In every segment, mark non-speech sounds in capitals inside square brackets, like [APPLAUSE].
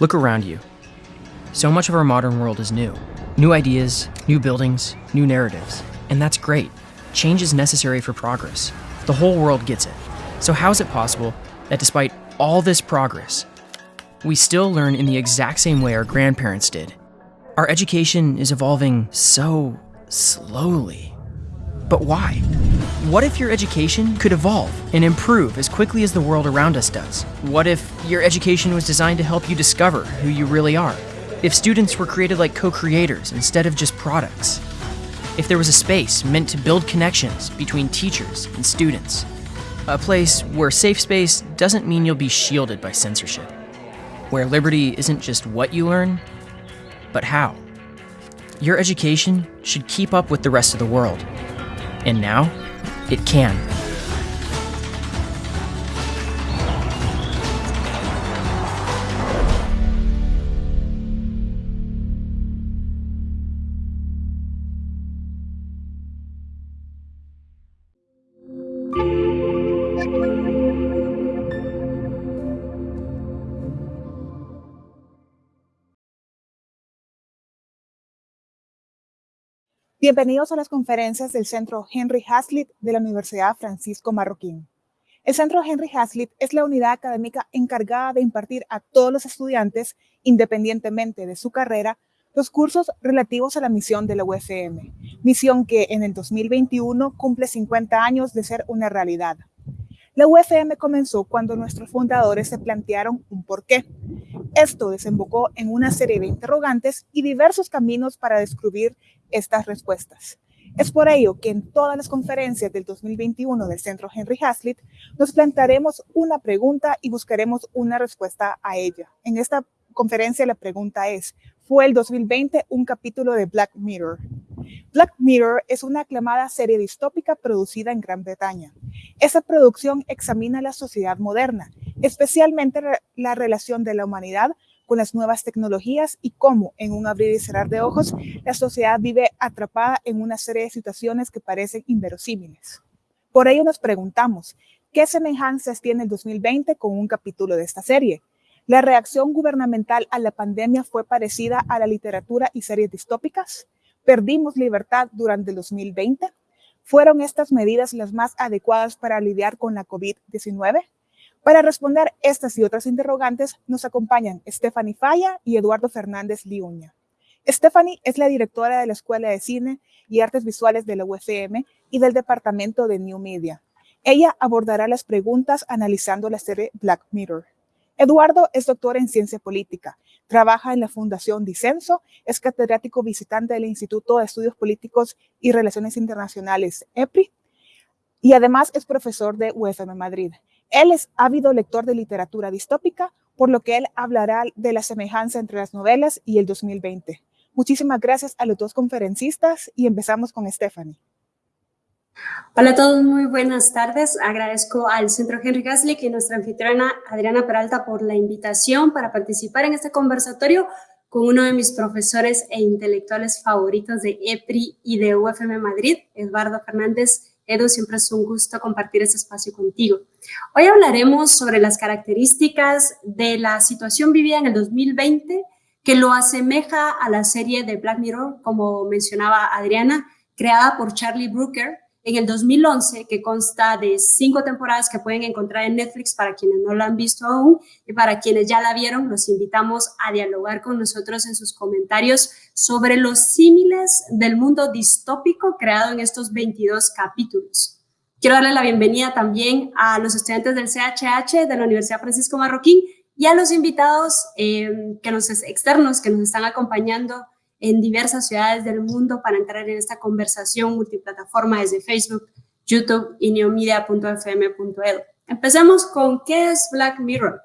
Look around you. So much of our modern world is new. New ideas, new buildings, new narratives. And that's great. Change is necessary for progress. The whole world gets it. So, how is it possible that despite all this progress, we still learn in the exact same way our grandparents did? Our education is evolving so slowly. But why? What if your education could evolve and improve as quickly as the world around us does? What if your education was designed to help you discover who you really are? If students were created like co creators instead of just products? If there was a space meant to build connections between teachers and students? A place where safe space doesn't mean you'll be shielded by censorship. Where liberty isn't just what you learn, but how. Your education should keep up with the rest of the world. And now, it can. Bienvenidos a las conferencias del Centro Henry Hazlitt de la Universidad Francisco Marroquín. El Centro Henry Hazlitt es la unidad académica encargada de impartir a todos los estudiantes, independientemente de su carrera, los cursos relativos a la misión de la UFM, misión que en el 2021 cumple 50 años de ser una realidad. La UFM comenzó cuando nuestros fundadores se plantearon un porqué. Esto desembocó en una serie de interrogantes y diversos caminos para descubrir estas respuestas. Es por ello que en todas las conferencias del 2021 del Centro Henry Hazlitt nos plantearemos una pregunta y buscaremos una respuesta a ella. En esta conferencia la pregunta es, ¿fue el 2020 un capítulo de Black Mirror? Black Mirror es una aclamada serie distópica producida en Gran Bretaña. Esa producción examina la sociedad moderna, especialmente la relación de la humanidad con las nuevas tecnologías y cómo, en un abrir y cerrar de ojos, la sociedad vive atrapada en una serie de situaciones que parecen inverosímiles. Por ello nos preguntamos, ¿qué semejanzas tiene el 2020 con un capítulo de esta serie? ¿La reacción gubernamental a la pandemia fue parecida a la literatura y series distópicas? ¿Perdimos libertad durante el 2020? ¿Fueron estas medidas las más adecuadas para lidiar con la COVID-19? Para responder estas y otras interrogantes nos acompañan Stephanie Falla y Eduardo Fernández Liuña. Stephanie es la directora de la Escuela de Cine y Artes Visuales de la UFM y del Departamento de New Media. Ella abordará las preguntas analizando la serie Black Mirror. Eduardo es doctor en ciencia política, trabaja en la Fundación Dicenso, es catedrático visitante del Instituto de Estudios Políticos y Relaciones Internacionales, EPRI, y además es profesor de UFM Madrid. Él es ávido lector de literatura distópica, por lo que él hablará de la semejanza entre las novelas y el 2020. Muchísimas gracias a los dos conferencistas y empezamos con Stephanie. Hola a todos, muy buenas tardes. Agradezco al Centro Henry Gasly y nuestra anfitriona Adriana Peralta por la invitación para participar en este conversatorio con uno de mis profesores e intelectuales favoritos de EPRI y de UFM Madrid, Eduardo Fernández Edu, siempre es un gusto compartir este espacio contigo. Hoy hablaremos sobre las características de la situación vivida en el 2020 que lo asemeja a la serie de Black Mirror, como mencionaba Adriana, creada por Charlie Brooker en el 2011, que consta de cinco temporadas que pueden encontrar en Netflix para quienes no la han visto aún y para quienes ya la vieron, los invitamos a dialogar con nosotros en sus comentarios sobre los símiles del mundo distópico creado en estos 22 capítulos. Quiero darle la bienvenida también a los estudiantes del CHH de la Universidad Francisco Marroquín y a los invitados eh, que nos, externos que nos están acompañando en diversas ciudades del mundo para entrar en esta conversación multiplataforma desde Facebook, YouTube y neomedia.fm.edu. Empecemos con qué es Black Mirror.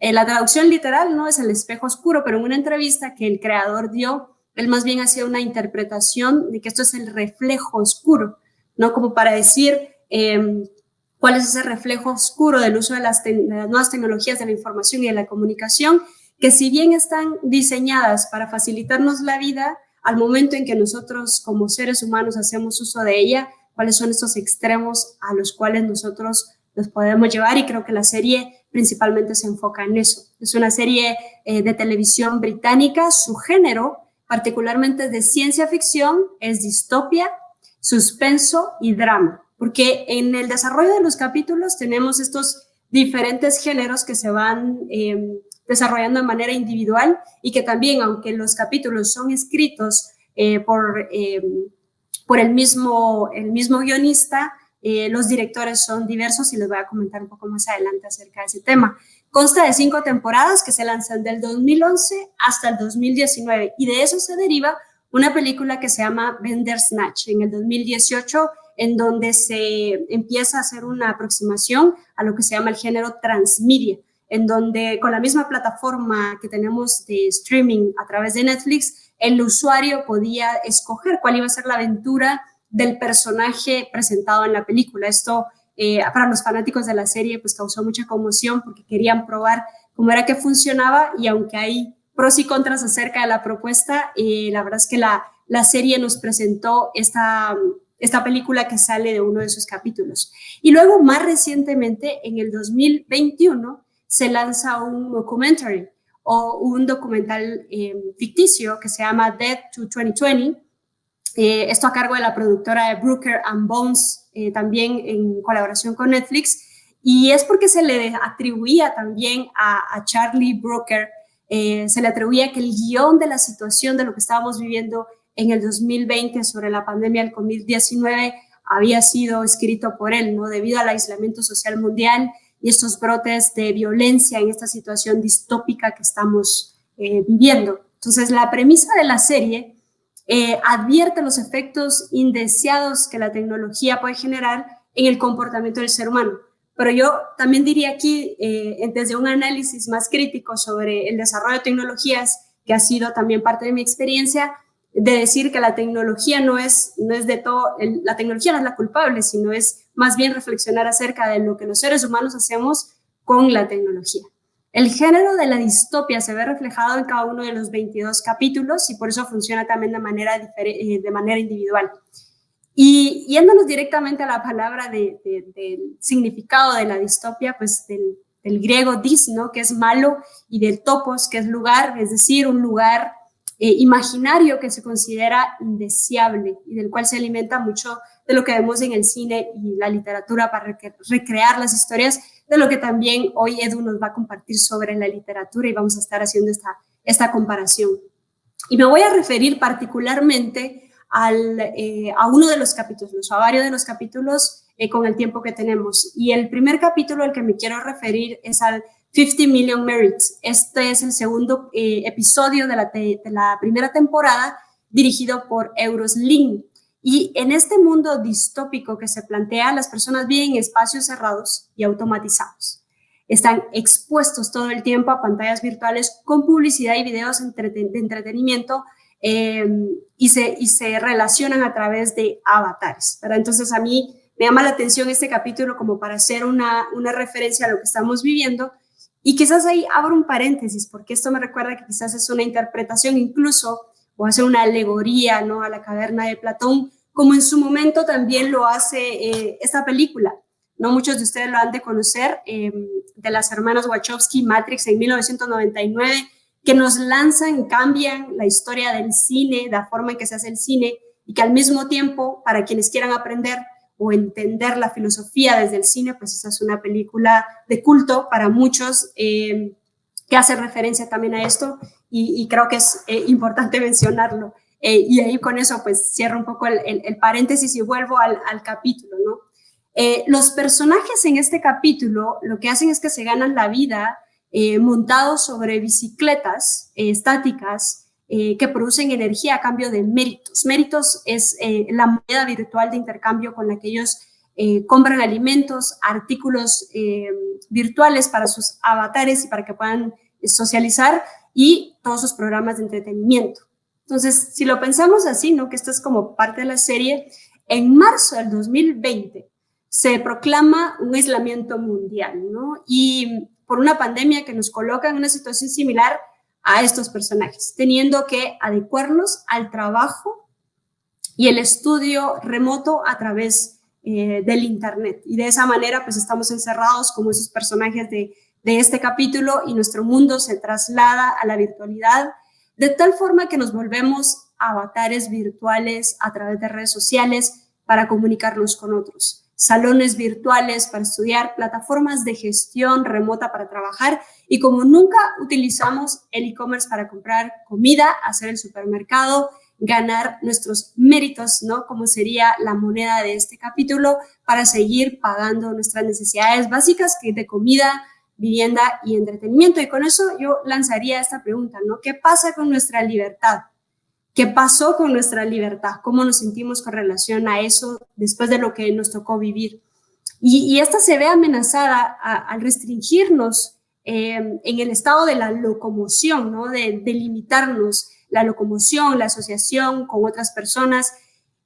Eh, la traducción literal no es el espejo oscuro, pero en una entrevista que el creador dio, él más bien hacía una interpretación de que esto es el reflejo oscuro, no como para decir em, cuál es ese reflejo oscuro del uso de las, de las nuevas tecnologías de la información y de la comunicación que si bien están diseñadas para facilitarnos la vida, al momento en que nosotros como seres humanos hacemos uso de ella, cuáles son estos extremos a los cuales nosotros los podemos llevar y creo que la serie principalmente se enfoca en eso. Es una serie eh, de televisión británica, su género particularmente de ciencia ficción es distopia, suspenso y drama, porque en el desarrollo de los capítulos tenemos estos diferentes géneros que se van em, desarrollando de manera individual y que también, aunque los capítulos son escritos eh, por, em, por el mismo, el mismo guionista, eh, los directores son diversos y les voy a comentar un poco más adelante acerca de ese tema. Consta de cinco temporadas que se lanzan del 2011 hasta el 2019 y de eso se deriva una película que se llama Snatch en el 2018 en donde se empieza a hacer una aproximación a lo que se llama el género transmedia, en donde con la misma plataforma que tenemos de streaming a través de Netflix, el usuario podía escoger cuál iba a ser la aventura del personaje presentado en la película. Esto eh, para los fanáticos de la serie pues causó mucha conmoción porque querían probar cómo era que funcionaba y aunque hay pros y contras acerca de la propuesta, eh, la verdad es que la, la serie nos presentó esta, esta película que sale de uno de sus capítulos. Y luego más recientemente, en el 2021, se lanza un documentary o un documental eh, ficticio que se llama Dead to 2020, eh, esto a cargo de la productora de Brooker and Bones, eh, también en colaboración con Netflix, y es porque se le atribuía también a, Charlie Brooker, eh, se le atribuía que el guion de la situación de lo que estábamos viviendo en el 2020 sobre la pandemia del COVID-19 había sido escrito por él, ¿no? Debido al aislamiento social mundial y estos brotes de violencia en esta situación distópica que estamos viviendo. Entonces, la premisa de la serie eh, advierte los efectos indeseados que la tecnología puede generar en el comportamiento del ser humano. Pero yo también diría aquí, eh, desde un análisis más crítico sobre el desarrollo de tecnologías, que ha sido también parte de mi experiencia, de decir que la tecnología no es, no es de todo, la tecnología no es la culpable, sino es más bien reflexionar acerca de lo que los seres humanos hacemos con la tecnología. El género de la distopia se ve reflejado en cada uno de los 22 capítulos y por eso funciona también de manera, eh, de manera individual. Y yéndonos directamente a la palabra del significado de la distopia, pues del, griego dis, ¿no? que es malo, y del topos, que es lugar, es decir, un lugar eh, imaginario que se considera indeseable y del cual se alimenta mucho de lo que vemos en el cine y la literatura para recrear las historias, de lo que también hoy Edu nos va a compartir sobre la literatura y vamos a estar haciendo esta, esta comparación. Y me voy a referir particularmente al, eh, a uno de los capítulos, a varios de los capítulos eh, con el tiempo que tenemos. Y el primer capítulo al que me quiero referir es al 50 Million Merits. Este es el segundo eh, episodio de la, de la primera temporada dirigido por Euros Link. Y en este mundo distópico que se plantea, las personas viven en espacios cerrados y automatizados. Están expuestos todo el tiempo a pantallas virtuales con publicidad y videos de entretenimiento em, y, se, y se relacionan a través de avatares. Entonces a mí me llama la atención este capítulo como para hacer una, una referencia a lo que estamos viviendo y quizás ahí abro un paréntesis porque esto me recuerda que quizás es una interpretación incluso o hacer una alegoría ¿no? a la caverna de Platón, como en su momento también lo hace eh, esta película. No muchos de ustedes lo han de conocer, em, de las hermanas Wachowski, Matrix en 1999, que nos lanzan, cambian la historia del cine, la forma en que se hace el cine, y que al mismo tiempo, para quienes quieran aprender o entender la filosofía desde el cine, pues esa es una película de culto para muchos em, que hace referencia también a esto y, creo que es eh, importante [LAUGHS] mencionarlo. Eh, y ahí con eso pues cierro un poco el, paréntesis y vuelvo al, capítulo, ¿no? Eh, los personajes en este capítulo lo que hacen es que se ganan la vida montados sobre bicicletas estáticas que producen energía a cambio de méritos. Méritos es la moneda virtual de intercambio con la que ellos compran alimentos, artículos virtuales para sus avatares y para que puedan socializar y todos sus programas de entretenimiento. Entonces, si lo pensamos así, ¿no? que esto es como parte de la serie, en marzo del 2020 se proclama un aislamiento mundial, ¿no? Y por una pandemia que nos coloca en una situación similar a estos personajes, teniendo que adecuarnos al trabajo y el estudio remoto a través eh, del Internet. Y de esa manera, pues estamos encerrados como esos personajes de, de este capítulo y nuestro mundo se traslada a la virtualidad de tal forma que nos volvemos avatares virtuales a través de redes sociales para comunicarnos con otros salones virtuales para estudiar, plataformas de gestión remota para trabajar y como nunca utilizamos el e-commerce para comprar comida, hacer el supermercado, ganar nuestros méritos, ¿no? Como sería la moneda de este capítulo para seguir pagando nuestras necesidades básicas que de comida, vivienda y entretenimiento. Y con eso yo lanzaría esta pregunta, ¿no? ¿Qué pasa con nuestra libertad? ¿Qué pasó con nuestra libertad? ¿Cómo nos sentimos con relación a eso después de lo que nos tocó vivir? Y, esta se ve amenazada al restringirnos eh, en el estado de la locomoción, ¿no? de, limitarnos la locomoción, la asociación con otras personas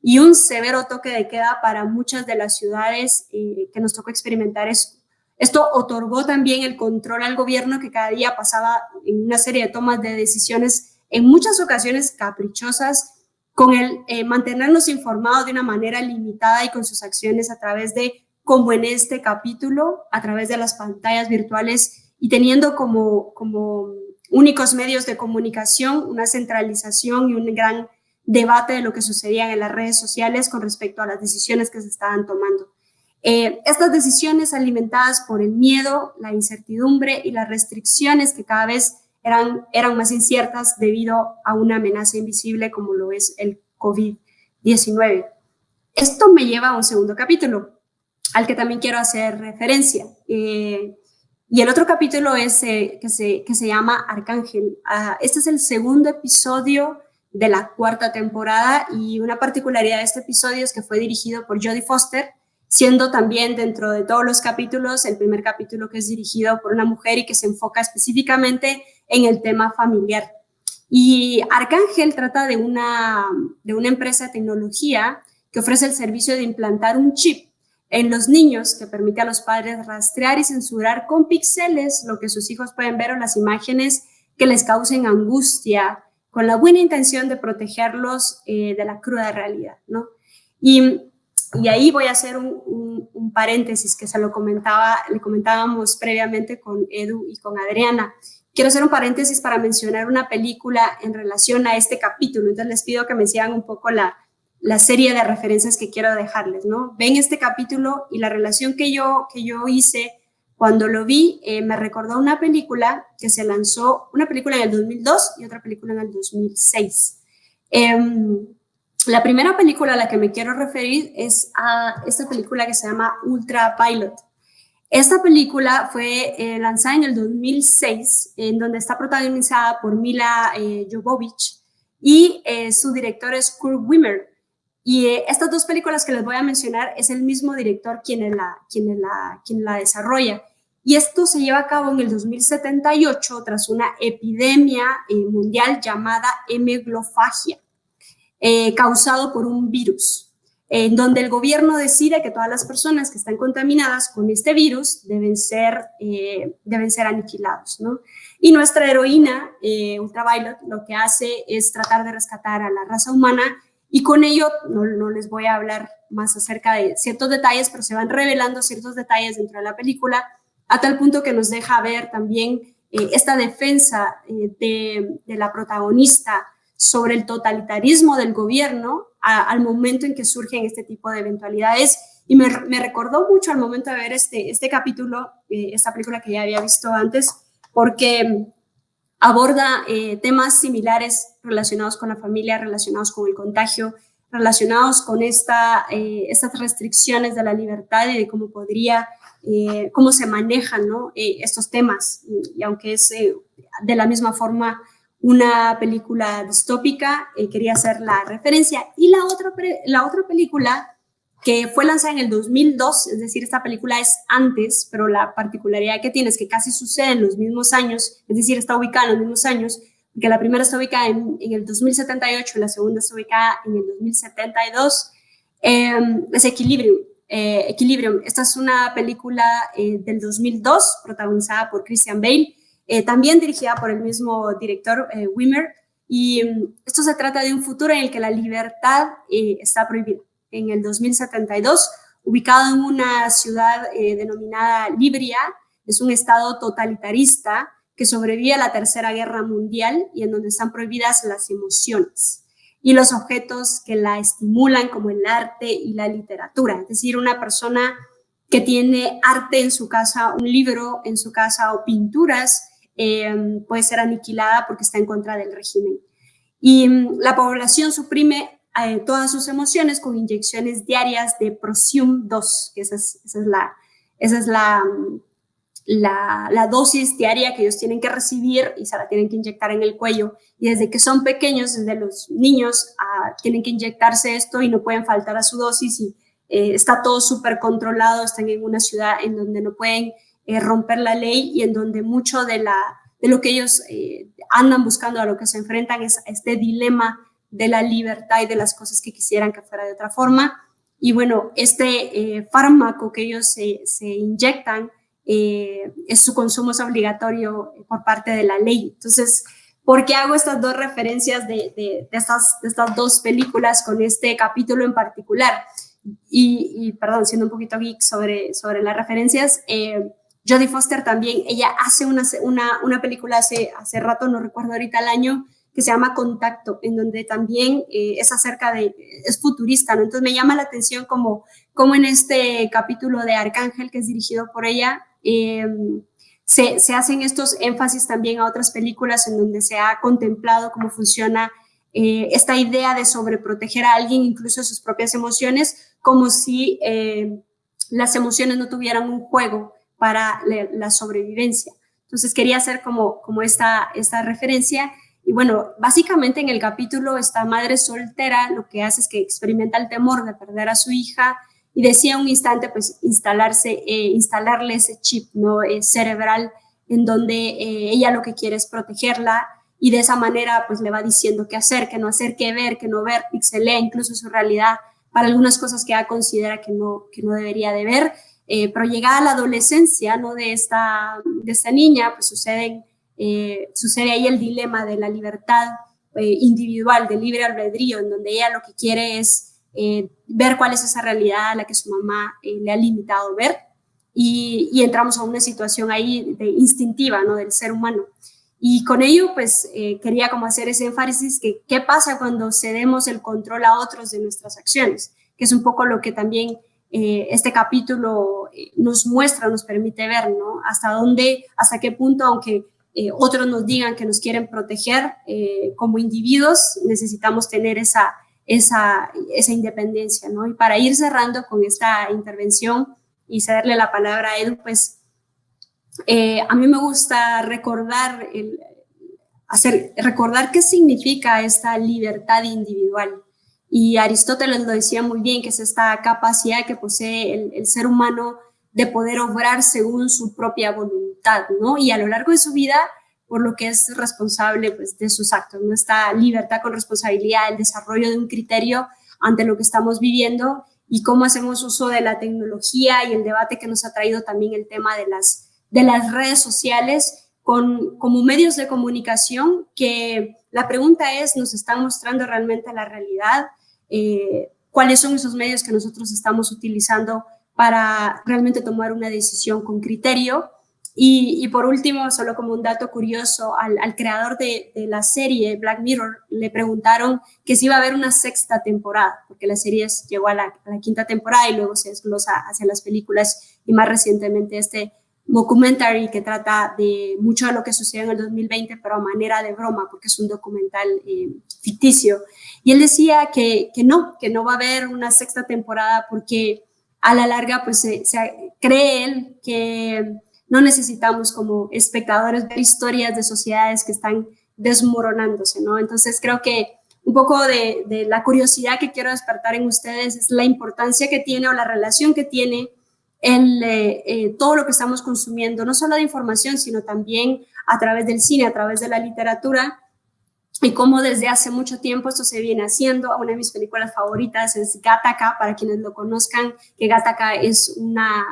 y un severo toque de queda para muchas de las ciudades eh, que nos tocó experimentar eso. Esto otorgó también el control al gobierno que cada día pasaba en una serie de tomas de decisiones en muchas ocasiones caprichosas, con el eh, mantenernos informados de una manera limitada y con sus acciones a través de, como en este capítulo, a través de las pantallas virtuales y teniendo como, como únicos medios de comunicación una centralización y un gran debate de lo que sucedía en las redes sociales con respecto a las decisiones que se estaban tomando. Eh, estas decisiones alimentadas por el miedo, la incertidumbre y las restricciones que cada vez eran, eran más inciertas debido a una amenaza invisible como lo es el COVID-19. Esto me lleva a un segundo capítulo, al que también quiero hacer referencia. Eh, y el otro capítulo es eh, que, se, que se llama Arcángel. Ah, este es el segundo episodio de la cuarta temporada y una particularidad de este episodio es que fue dirigido por Jodie Foster, siendo también dentro de todos los capítulos el primer capítulo que es dirigido por una mujer y que se enfoca específicamente en el tema familiar. Y Arcángel trata de una, de una empresa de tecnología que ofrece el servicio de implantar un chip en los niños que permite a los padres rastrear y censurar con píxeles lo que sus hijos pueden ver o las imágenes que les causen angustia, con la buena intención de protegerlos eh, de la cruda realidad, ¿no? Y y ahí voy a hacer un, paréntesis que se lo comentaba, le comentábamos previamente con Edu y con Adriana. Quiero hacer un paréntesis para mencionar una película en relación a este capítulo. Entonces les pido que me sigan un poco la, la serie de referencias que quiero dejarles, ¿no? Ven este capítulo y la relación que yo, que yo hice cuando lo vi eh, me recordó una película que se lanzó, una película en el 2002 y otra película en el 2006. La primera película a la que me quiero referir es a esta película que se llama Ultra Pilot. Esta película fue eh, lanzada en el 2006, en donde está protagonizada por Mila eh, Jovovich y eh, su director es Kurt Wimmer. Y estas dos películas que les voy a mencionar es el mismo director quien la, quien la, quien la desarrolla. Y esto se lleva a cabo en el 2078 tras una epidemia mundial llamada hemoglofagia. Eh, causado por un virus, en donde el gobierno decide que todas las personas que están contaminadas con este virus deben ser, eh, deben ser aniquilados. ¿no? Y nuestra heroína, eh, Ultraviolet, lo que hace es tratar de rescatar a la raza humana y con ello no, no, les voy a hablar más acerca de ciertos detalles, pero se van revelando ciertos detalles dentro de la película a tal punto que nos deja ver también esta defensa de, de, la protagonista sobre el totalitarismo del gobierno al momento en que surgen este tipo de eventualidades. Y me, recordó mucho al momento de ver este, este capítulo, eh, esta película que ya había visto antes, porque aborda eh, temas similares relacionados con la familia, relacionados con el contagio, relacionados con esta, eh, estas restricciones de la libertad y de cómo podría, cómo se manejan estos temas. Y, aunque es de la misma forma una película distópica, eh, quería hacer la referencia. Y la otra, la otra película que fue lanzada en el 2002, es decir, esta película es antes, pero la particularidad que tiene es que casi sucede en los mismos años, es decir, está ubicada en los mismos años, porque la primera está ubicada en, el 2078 y la segunda está ubicada en el 2072, em, es Equilibrium. Eh, Equilibrium. Esta es una película eh, del 2002, protagonizada por Christian Bale, eh, también dirigida por el mismo director eh, Wimmer. Y mm, esto se trata de un futuro en el que la libertad eh, está prohibida. En el 2072 ubicado en una ciudad eh, denominada Libria, es un estado totalitarista que sobrevive a la Tercera Guerra Mundial y en donde están prohibidas las emociones y los objetos que la estimulan como el arte y la literatura. Es decir, una persona que tiene arte en su casa, un libro en su casa o pinturas, eh, puede ser aniquilada porque está en contra del régimen. Y mm, la población suprime eh, todas sus emociones con inyecciones diarias de Prosium 2, que esa es, esa es, la, esa es la, mm, la, la, dosis diaria que ellos tienen que recibir y se la tienen que inyectar en el cuello. Y desde que son pequeños, desde los niños, ah, tienen que inyectarse esto y no pueden faltar a su dosis y eh, está todo súper controlado, están en una ciudad en donde no pueden eh, romper la ley y en donde mucho de, la, de lo que ellos eh, andan buscando, a lo que se enfrentan es este dilema de la libertad y de las cosas que quisieran que fuera de otra forma. Y bueno, este fármaco que ellos se, se inyectan, eh, es su consumo es obligatorio por parte de la ley. Entonces, ¿por qué hago estas dos referencias de, de, estas, estas dos películas con este capítulo en particular? Y, perdón, siendo un poquito geek sobre, sobre las referencias, eh, Jodie Foster también, ella hace una, una, una, película hace, hace rato, no recuerdo ahorita el año, que se llama Contacto, en donde también eh, es acerca de, es futurista, ¿no? Entonces me llama la atención como, como en este capítulo de Arcángel, que es dirigido por ella, Em, se, se, hacen estos énfasis también a otras películas en donde se ha contemplado cómo funciona eh, esta idea de sobreproteger a alguien, incluso sus propias emociones, como si eh, las emociones no tuvieran un juego para la, sobrevivencia. Entonces quería hacer como, como esta, esta referencia. Y bueno, básicamente en el capítulo esta madre soltera lo que hace es que experimenta el temor de perder a su hija, y decía un instante, pues, instalarse, eh, instalarle ese chip ¿no? Eh, cerebral en donde eh, ella lo que quiere es protegerla y de esa manera, pues, le va diciendo qué hacer, qué no hacer, qué ver, qué no ver, pixelea incluso su realidad para algunas cosas que ella considera que no, que no debería de ver. Pero llegada a la adolescencia, ¿no? De esta, de esta niña, pues, suceden, sucede ahí el dilema de la libertad individual, del libre albedrío, en donde ella lo que quiere es eh, ver cuál es esa realidad a la que su mamá eh, le ha limitado ver y, entramos a una situación ahí de instintiva, ¿no? Del ser humano. Y con ello, pues, eh, quería como hacer ese énfasis que qué pasa cuando cedemos el control a otros de nuestras acciones, que es un poco lo que también este capítulo nos muestra, nos permite ver, ¿no? Hasta dónde, hasta qué punto, aunque otros nos digan que nos quieren proteger como individuos, necesitamos tener esa, esa, esa independencia, ¿no? Y para ir cerrando con esta intervención y cederle la palabra a Edu, pues eh, a mí me gusta recordar, el, hacer, recordar qué significa esta libertad individual. Y Aristóteles lo decía muy bien, que es esta capacidad que posee el, el ser humano de poder obrar según su propia voluntad, ¿no? Y a lo largo de su vida por lo que es responsable pues, de sus actos, ¿no? Esta libertad con responsabilidad, el desarrollo de un criterio ante lo que estamos viviendo y cómo hacemos uso de la tecnología y el debate que nos ha traído también el tema de las, de las redes sociales con, como medios de comunicación que la pregunta es, ¿nos están mostrando realmente la realidad? Eh, ¿Cuáles son esos medios que nosotros estamos utilizando para realmente tomar una decisión con criterio? Y, por último, solo como un dato curioso, al, creador de, la serie Black Mirror le preguntaron que si iba a haber una sexta temporada, porque la serie llegó a la, quinta temporada y luego se desglosa hacia las películas y más recientemente este documentary que trata de mucho de lo que sucedió en el 2020, pero a manera de broma, porque es un documental eh, ficticio. Y él decía que, que no, que no va a haber una sexta temporada porque a la larga, pues se, se cree él que no necesitamos como espectadores ver historias de sociedades que están desmoronándose, ¿no? Entonces creo que un poco de, la curiosidad que quiero despertar en ustedes es la importancia que tiene o la relación que tiene en eh, eh, todo lo que estamos consumiendo, no solo de información, sino también a través del cine, a través de la literatura, y cómo desde hace mucho tiempo esto se viene haciendo. Una de mis películas favoritas es Gattaca, para quienes lo conozcan, que Gattaca es una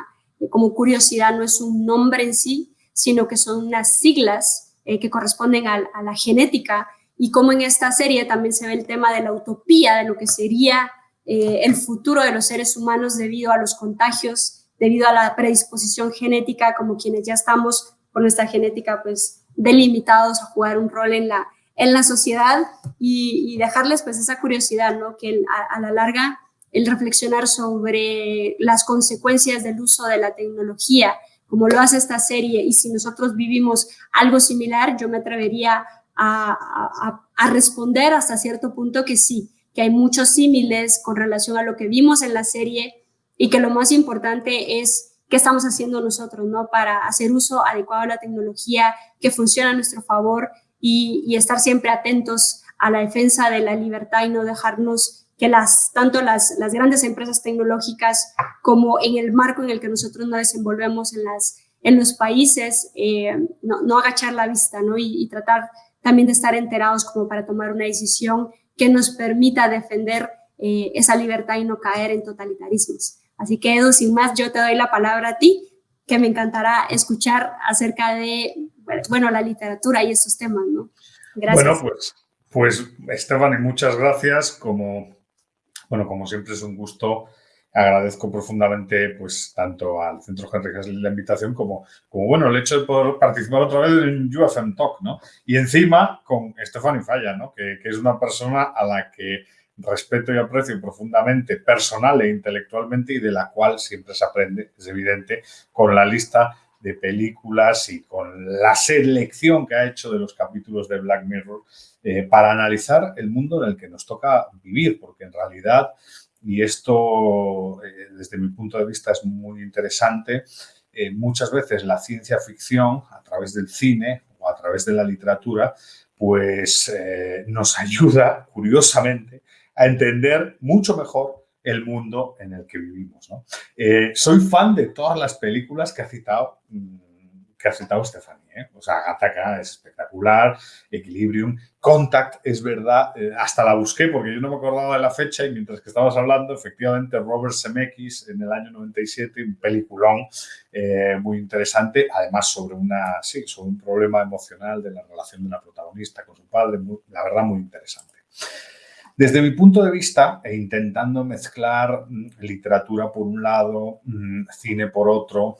como curiosidad, no es un nombre en sí, sino que son unas siglas eh, que corresponden a, la genética y como en esta serie también se ve el tema de la utopía, de lo que sería el futuro de los seres humanos debido a los contagios, debido a la predisposición genética, como quienes ya estamos con nuestra genética pues delimitados a jugar un rol en la, en la sociedad y, dejarles pues esa curiosidad, ¿no? Que a, la larga el reflexionar sobre las consecuencias del uso de la tecnología, como lo hace esta serie, y si nosotros vivimos algo similar, yo me atrevería a, a responder hasta cierto punto que sí, que hay muchos símiles con relación a lo que vimos en la serie y que lo más importante es qué estamos haciendo nosotros, ¿no? Para hacer uso adecuado de la tecnología que funciona a nuestro favor y, estar siempre atentos a la defensa de la libertad y no dejarnos que las, tanto las, las grandes empresas tecnológicas como en el marco en el que nosotros nos desenvolvemos en, las, en los países, eh, no, no, agachar la vista, ¿no? Y, y tratar también de estar enterados como para tomar una decisión que nos permita defender eh, esa libertad y no caer en totalitarismos. Así que Edu, sin más, yo te doy la palabra a ti, que me encantará escuchar acerca de, bueno, la literatura y estos temas, ¿no? Gracias. Bueno, pues, pues Esteban, y muchas gracias. Como, bueno, como siempre es un gusto agradezco profundamente pues tanto al Centro Henry la invitación como, como bueno el hecho de poder participar otra vez en UFM Talk, ¿no? Y encima con Stephanie Falla, ¿no? Que, que, es una persona a la que respeto y aprecio profundamente personal e intelectualmente y de la cual siempre se aprende, es evidente, con la lista de películas y con la selección que ha hecho de los capítulos de Black Mirror eh, para analizar el mundo en el que nos toca vivir, porque en realidad y esto eh, desde mi punto de vista es muy interesante. Eh, muchas veces la ciencia ficción a través del cine o a través de la literatura pues nos [LAUGHS] ayuda curiosamente a entender mucho mejor el mundo en el que vivimos. soy fan de todas las películas que ha citado, mm, que ha citado Stefan. ¿eh? O sea, Gattaca es espectacular, Equilibrium, Contact es verdad, eh, hasta la busqué porque yo no me acordaba de la fecha y mientras que estabas hablando, efectivamente, Robert Zemeckis en el año 97, un peliculón eh, muy interesante, además sobre, una, sí, sobre un problema emocional de la relación de una protagonista con su padre, la verdad muy interesante. Desde mi punto de vista, e intentando mezclar mm, literatura por un lado, mm, cine por otro,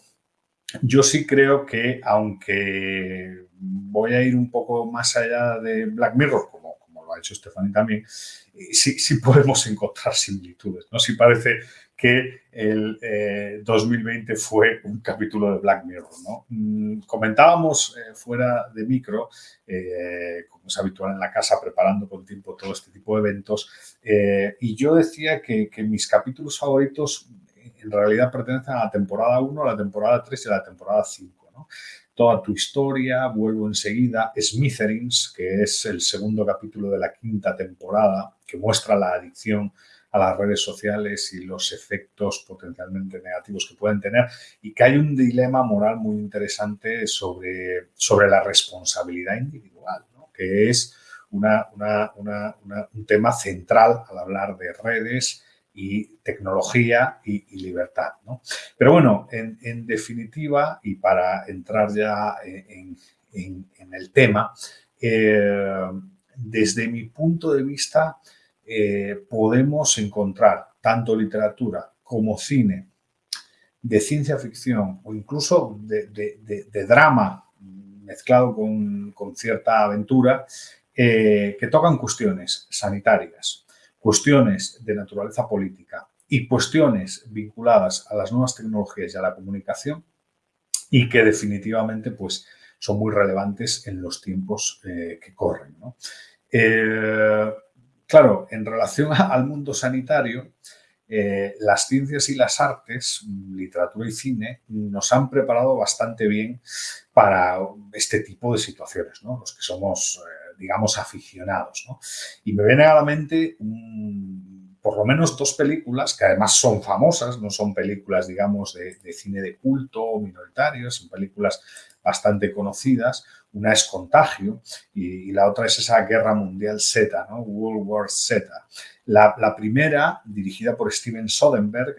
yo sí creo que, aunque voy a ir un poco más allá de Black Mirror, como, lo ha hecho Stephanie también, eh, sí, podemos encontrar similitudes. ¿no? Sí parece que el 2020 eh, fue un capítulo de Black Mirror. ¿no? Mm, comentábamos eh, fuera de micro, como es habitual en la casa, preparando con tiempo todo este tipo de eventos, y yo decía que, mis capítulos favoritos en realidad pertenecen a la temporada 1, a la temporada 3 y a la temporada 5. ¿no? Toda tu historia, vuelvo enseguida, Smithereens, que es el segundo capítulo de la quinta temporada, que muestra la adicción a las redes sociales y los efectos potencialmente negativos que pueden tener y que hay un dilema moral muy interesante sobre, sobre la responsabilidad individual, que es una, una, una, un tema central al hablar de redes y tecnología y, libertad. ¿no? Pero bueno, en, definitiva, y para entrar ya en, el tema, eh, desde mi punto de vista, eh, podemos encontrar tanto literatura como cine de ciencia ficción o incluso de, drama mezclado con, cierta aventura eh, que tocan cuestiones sanitarias, cuestiones de naturaleza política y cuestiones vinculadas a las nuevas tecnologías y a la comunicación y que definitivamente pues, son muy relevantes en los tiempos eh, que corren. Claro, en relación al mundo sanitario, eh, las ciencias y las artes, literatura y cine, nos han preparado bastante bien para este tipo de situaciones, los que somos digamos, aficionados. Y me viene a la mente por lo menos dos películas que además son famosas, no son películas, digamos, de, cine de culto o minoritarios, son películas bastante conocidas. Una es Contagio y, la otra es esa Guerra Mundial Z, ¿no? World War Z. La, primera, dirigida por Steven Soderbergh,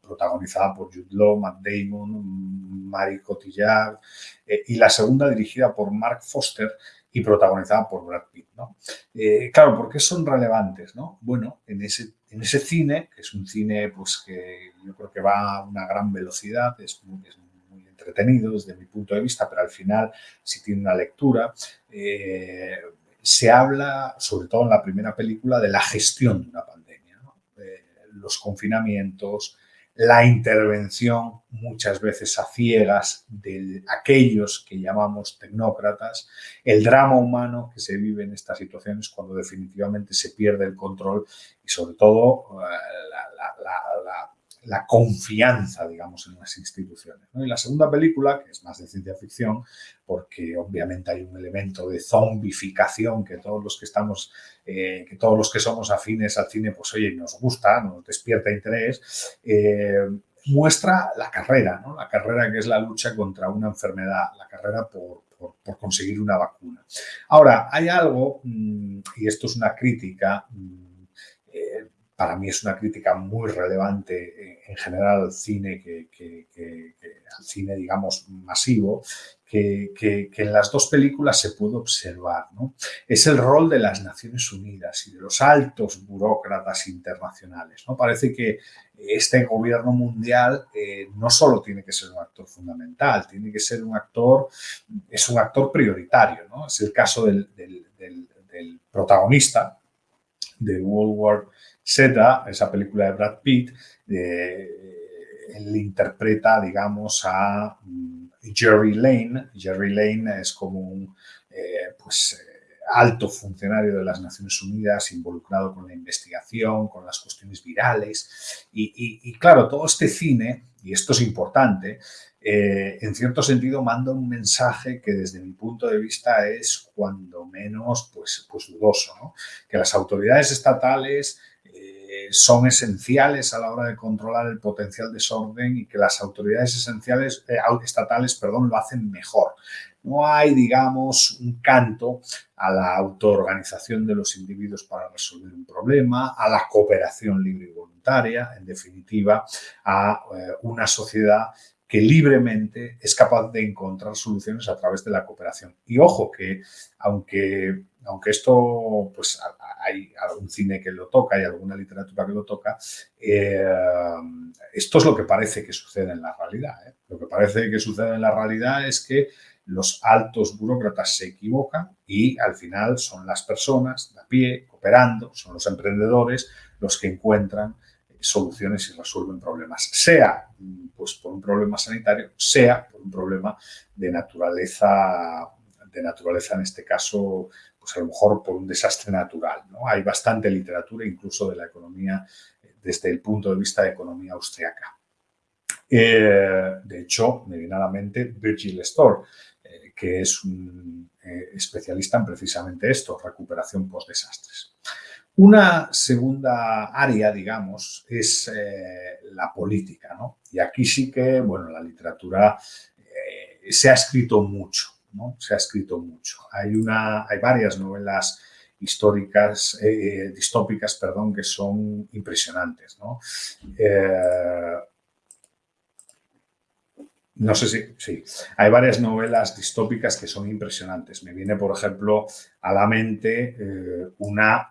protagonizada por Jude Law, Matt Damon, Mari Cotillard, eh, y la segunda dirigida por Mark Foster, y protagonizada por Brad Pitt. ¿no? Eh, claro, ¿por qué son relevantes? ¿no? Bueno, en ese, en ese cine, que es un cine pues, que yo creo que va a una gran velocidad, es muy, entretenido desde mi punto de vista, pero al final si tiene una lectura, eh, se habla, sobre todo en la primera película, de la gestión de una pandemia, los confinamientos, la intervención muchas veces a ciegas de aquellos que llamamos tecnócratas, el drama humano que se vive en estas situaciones cuando definitivamente se pierde el control y sobre todo eh, la confianza, digamos, en las instituciones. Y la segunda película, que es más de ciencia ficción, porque obviamente hay un elemento de zombificación que todos los que estamos, eh, que todos los que somos afines al cine, pues oye, nos gusta, nos despierta interés, eh, muestra la carrera, ¿no? la carrera que es la lucha contra una enfermedad, la carrera por, conseguir una vacuna. Ahora, hay algo, mm, y esto es una crítica, mm, para mí es una crítica muy relevante en general al cine, que, al cine digamos masivo, que, en las dos películas se puede observar. ¿no? Es el rol de las Naciones Unidas y de los altos burócratas internacionales. ¿no? Parece que este gobierno mundial eh, no solo tiene que ser un actor fundamental, tiene que ser un actor, es un actor prioritario. ¿no? Es el caso del, del protagonista de World War Z, esa película de Brad Pitt, él interpreta, digamos, a mm, Jerry Lane. Jerry Lane es como un eh, pues, eh, alto funcionario de las Naciones Unidas involucrado con la investigación, con las cuestiones virales. Y, claro, todo este cine, y esto es importante, eh, en cierto sentido manda un mensaje que desde mi punto de vista es cuando menos pues, pues dudoso, ¿no? que las autoridades estatales son esenciales a la hora de controlar el potencial desorden y que las autoridades esenciales, eh, estatales perdón, lo hacen mejor. No hay, digamos, un canto a la autoorganización de los individuos para resolver un problema, a la cooperación libre y voluntaria, en definitiva, a eh, una sociedad que libremente es capaz de encontrar soluciones a través de la cooperación. Y ojo que, aunque, aunque esto, pues hay algún cine que lo toca, hay alguna literatura que lo toca, eh, esto es lo que parece que sucede en la realidad. ¿eh? Lo que parece que sucede en la realidad es que los altos burócratas se equivocan y al final son las personas de a pie, cooperando, son los emprendedores los que encuentran soluciones y resuelven problemas, sea pues, por un problema sanitario, sea por un problema de naturaleza, de naturaleza en este caso, pues a lo mejor por un desastre natural. Hay bastante literatura incluso de la economía desde el punto de vista de economía austriaca. Eh, de hecho, me viene a la mente Virgil Storr, eh, que es un eh, especialista en precisamente esto, recuperación post-desastres. Una segunda área, digamos, es la política, ¿no? Y aquí sí que, bueno, la literatura se ha escrito mucho, ¿no? Se ha escrito mucho. Hay, una, hay varias novelas históricas, eh, distópicas, perdón, que son impresionantes, ¿no? no sé si, sí, hay varias novelas distópicas que son impresionantes. Me viene, por ejemplo, a la mente una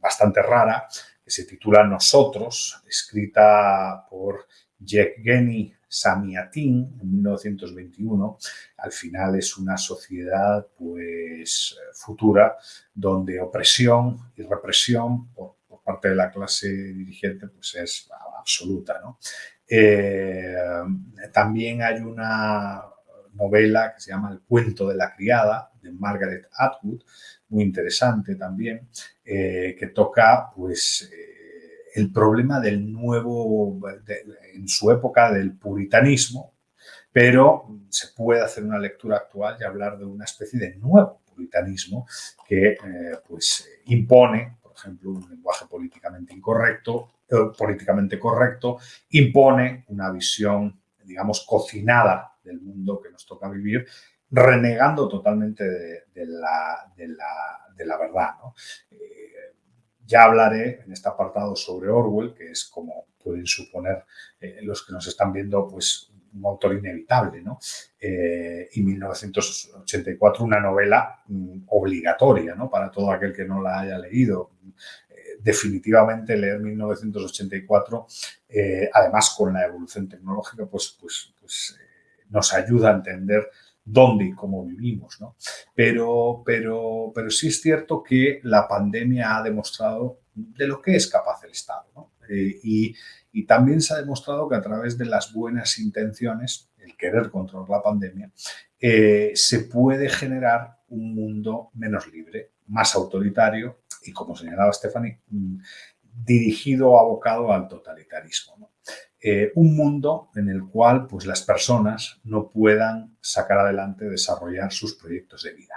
bastante rara, que se titula Nosotros, escrita por Yevgeny Samiatin en 1921. Al final es una sociedad pues, futura donde opresión y represión por, parte de la clase dirigente pues, es absoluta. Eh, también hay una novela que se llama El cuento de la criada, de Margaret Atwood, muy interesante también, eh, que toca pues, el problema del nuevo, en su época, del puritanismo, pero se puede hacer una lectura actual y hablar de una especie de nuevo puritanismo que eh, pues, impone, por ejemplo, un lenguaje políticamente incorrecto, políticamente correcto, impone una visión, digamos, cocinada del mundo que nos toca vivir renegando totalmente de, la, verdad. Eh, ya hablaré en este apartado sobre Orwell, que es como pueden suponer eh, los que nos están viendo, pues un autor inevitable, ¿no? Eh, y 1984, una novela mm, obligatoria, ¿no? Para todo aquel que no la haya leído. definitivamente leer 1984, además con la evolución tecnológica, pues, pues, pues nos ayuda a entender dónde y cómo vivimos. ¿no? Pero, pero, pero sí es cierto que la pandemia ha demostrado de lo que es capaz el Estado. Eh, y, también se ha demostrado que a través de las buenas intenciones, el querer controlar la pandemia, eh, se puede generar un mundo menos libre, más autoritario y, como señalaba Stephanie, mm, dirigido, abocado al totalitarismo. Eh, un mundo en el cual pues, las personas no puedan sacar adelante, desarrollar sus proyectos de vida.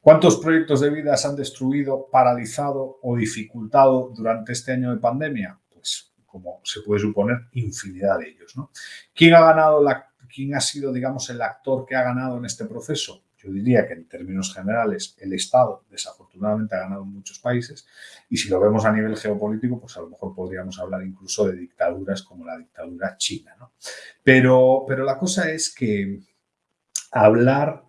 ¿Cuántos proyectos de vida se han destruido, paralizado o dificultado durante este año de pandemia? Pues, como se puede suponer, infinidad de ellos. ¿no? ¿Quién ha ganado la, quién ha sido, digamos, el actor que ha ganado en este proceso? Yo diría que en términos generales el Estado desafortunadamente ha ganado en muchos países y si lo vemos a nivel geopolítico, pues a lo mejor podríamos hablar incluso de dictaduras como la dictadura china. ¿no? Pero, pero la cosa es que hablar,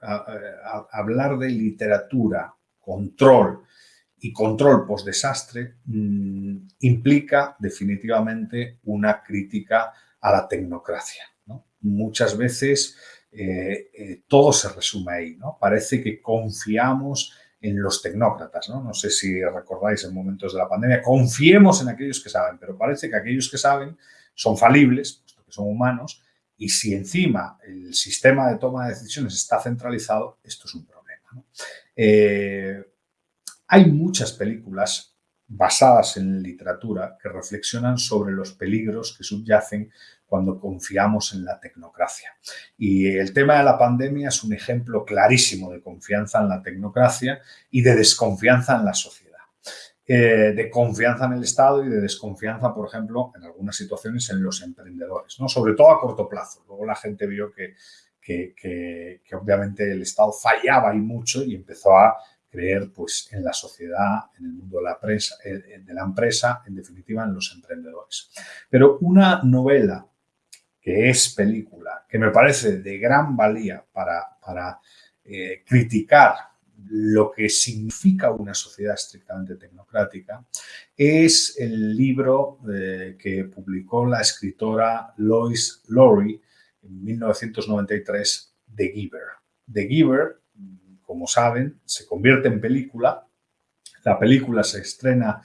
hablar de literatura, control y control post-desastre mmm, implica definitivamente una crítica a la tecnocracia. ¿no? Muchas veces eh, eh, todo se resume ahí, ¿no? Parece que confiamos en los tecnócratas, ¿no? No sé si recordáis en momentos de la pandemia, confiemos en aquellos que saben, pero parece que aquellos que saben son falibles, puesto que son humanos, y si encima el sistema de toma de decisiones está centralizado, esto es un problema. Eh, hay muchas películas basadas en literatura que reflexionan sobre los peligros que subyacen cuando confiamos en la tecnocracia. Y el tema de la pandemia es un ejemplo clarísimo de confianza en la tecnocracia y de desconfianza en la sociedad. Eh, de confianza en el Estado y de desconfianza, por ejemplo, en algunas situaciones en los emprendedores, ¿no? sobre todo a corto plazo. Luego la gente vio que, que, que, que obviamente el Estado fallaba y mucho y empezó a creer pues, en la sociedad, en el mundo de la, prensa, de la empresa, en definitiva en los emprendedores. Pero una novela que es película, que me parece de gran valía para, para eh, criticar lo que significa una sociedad estrictamente tecnocrática, es el libro eh, que publicó la escritora Lois Lowry en 1993, The Giver. The Giver, como saben, se convierte en película. La película se estrena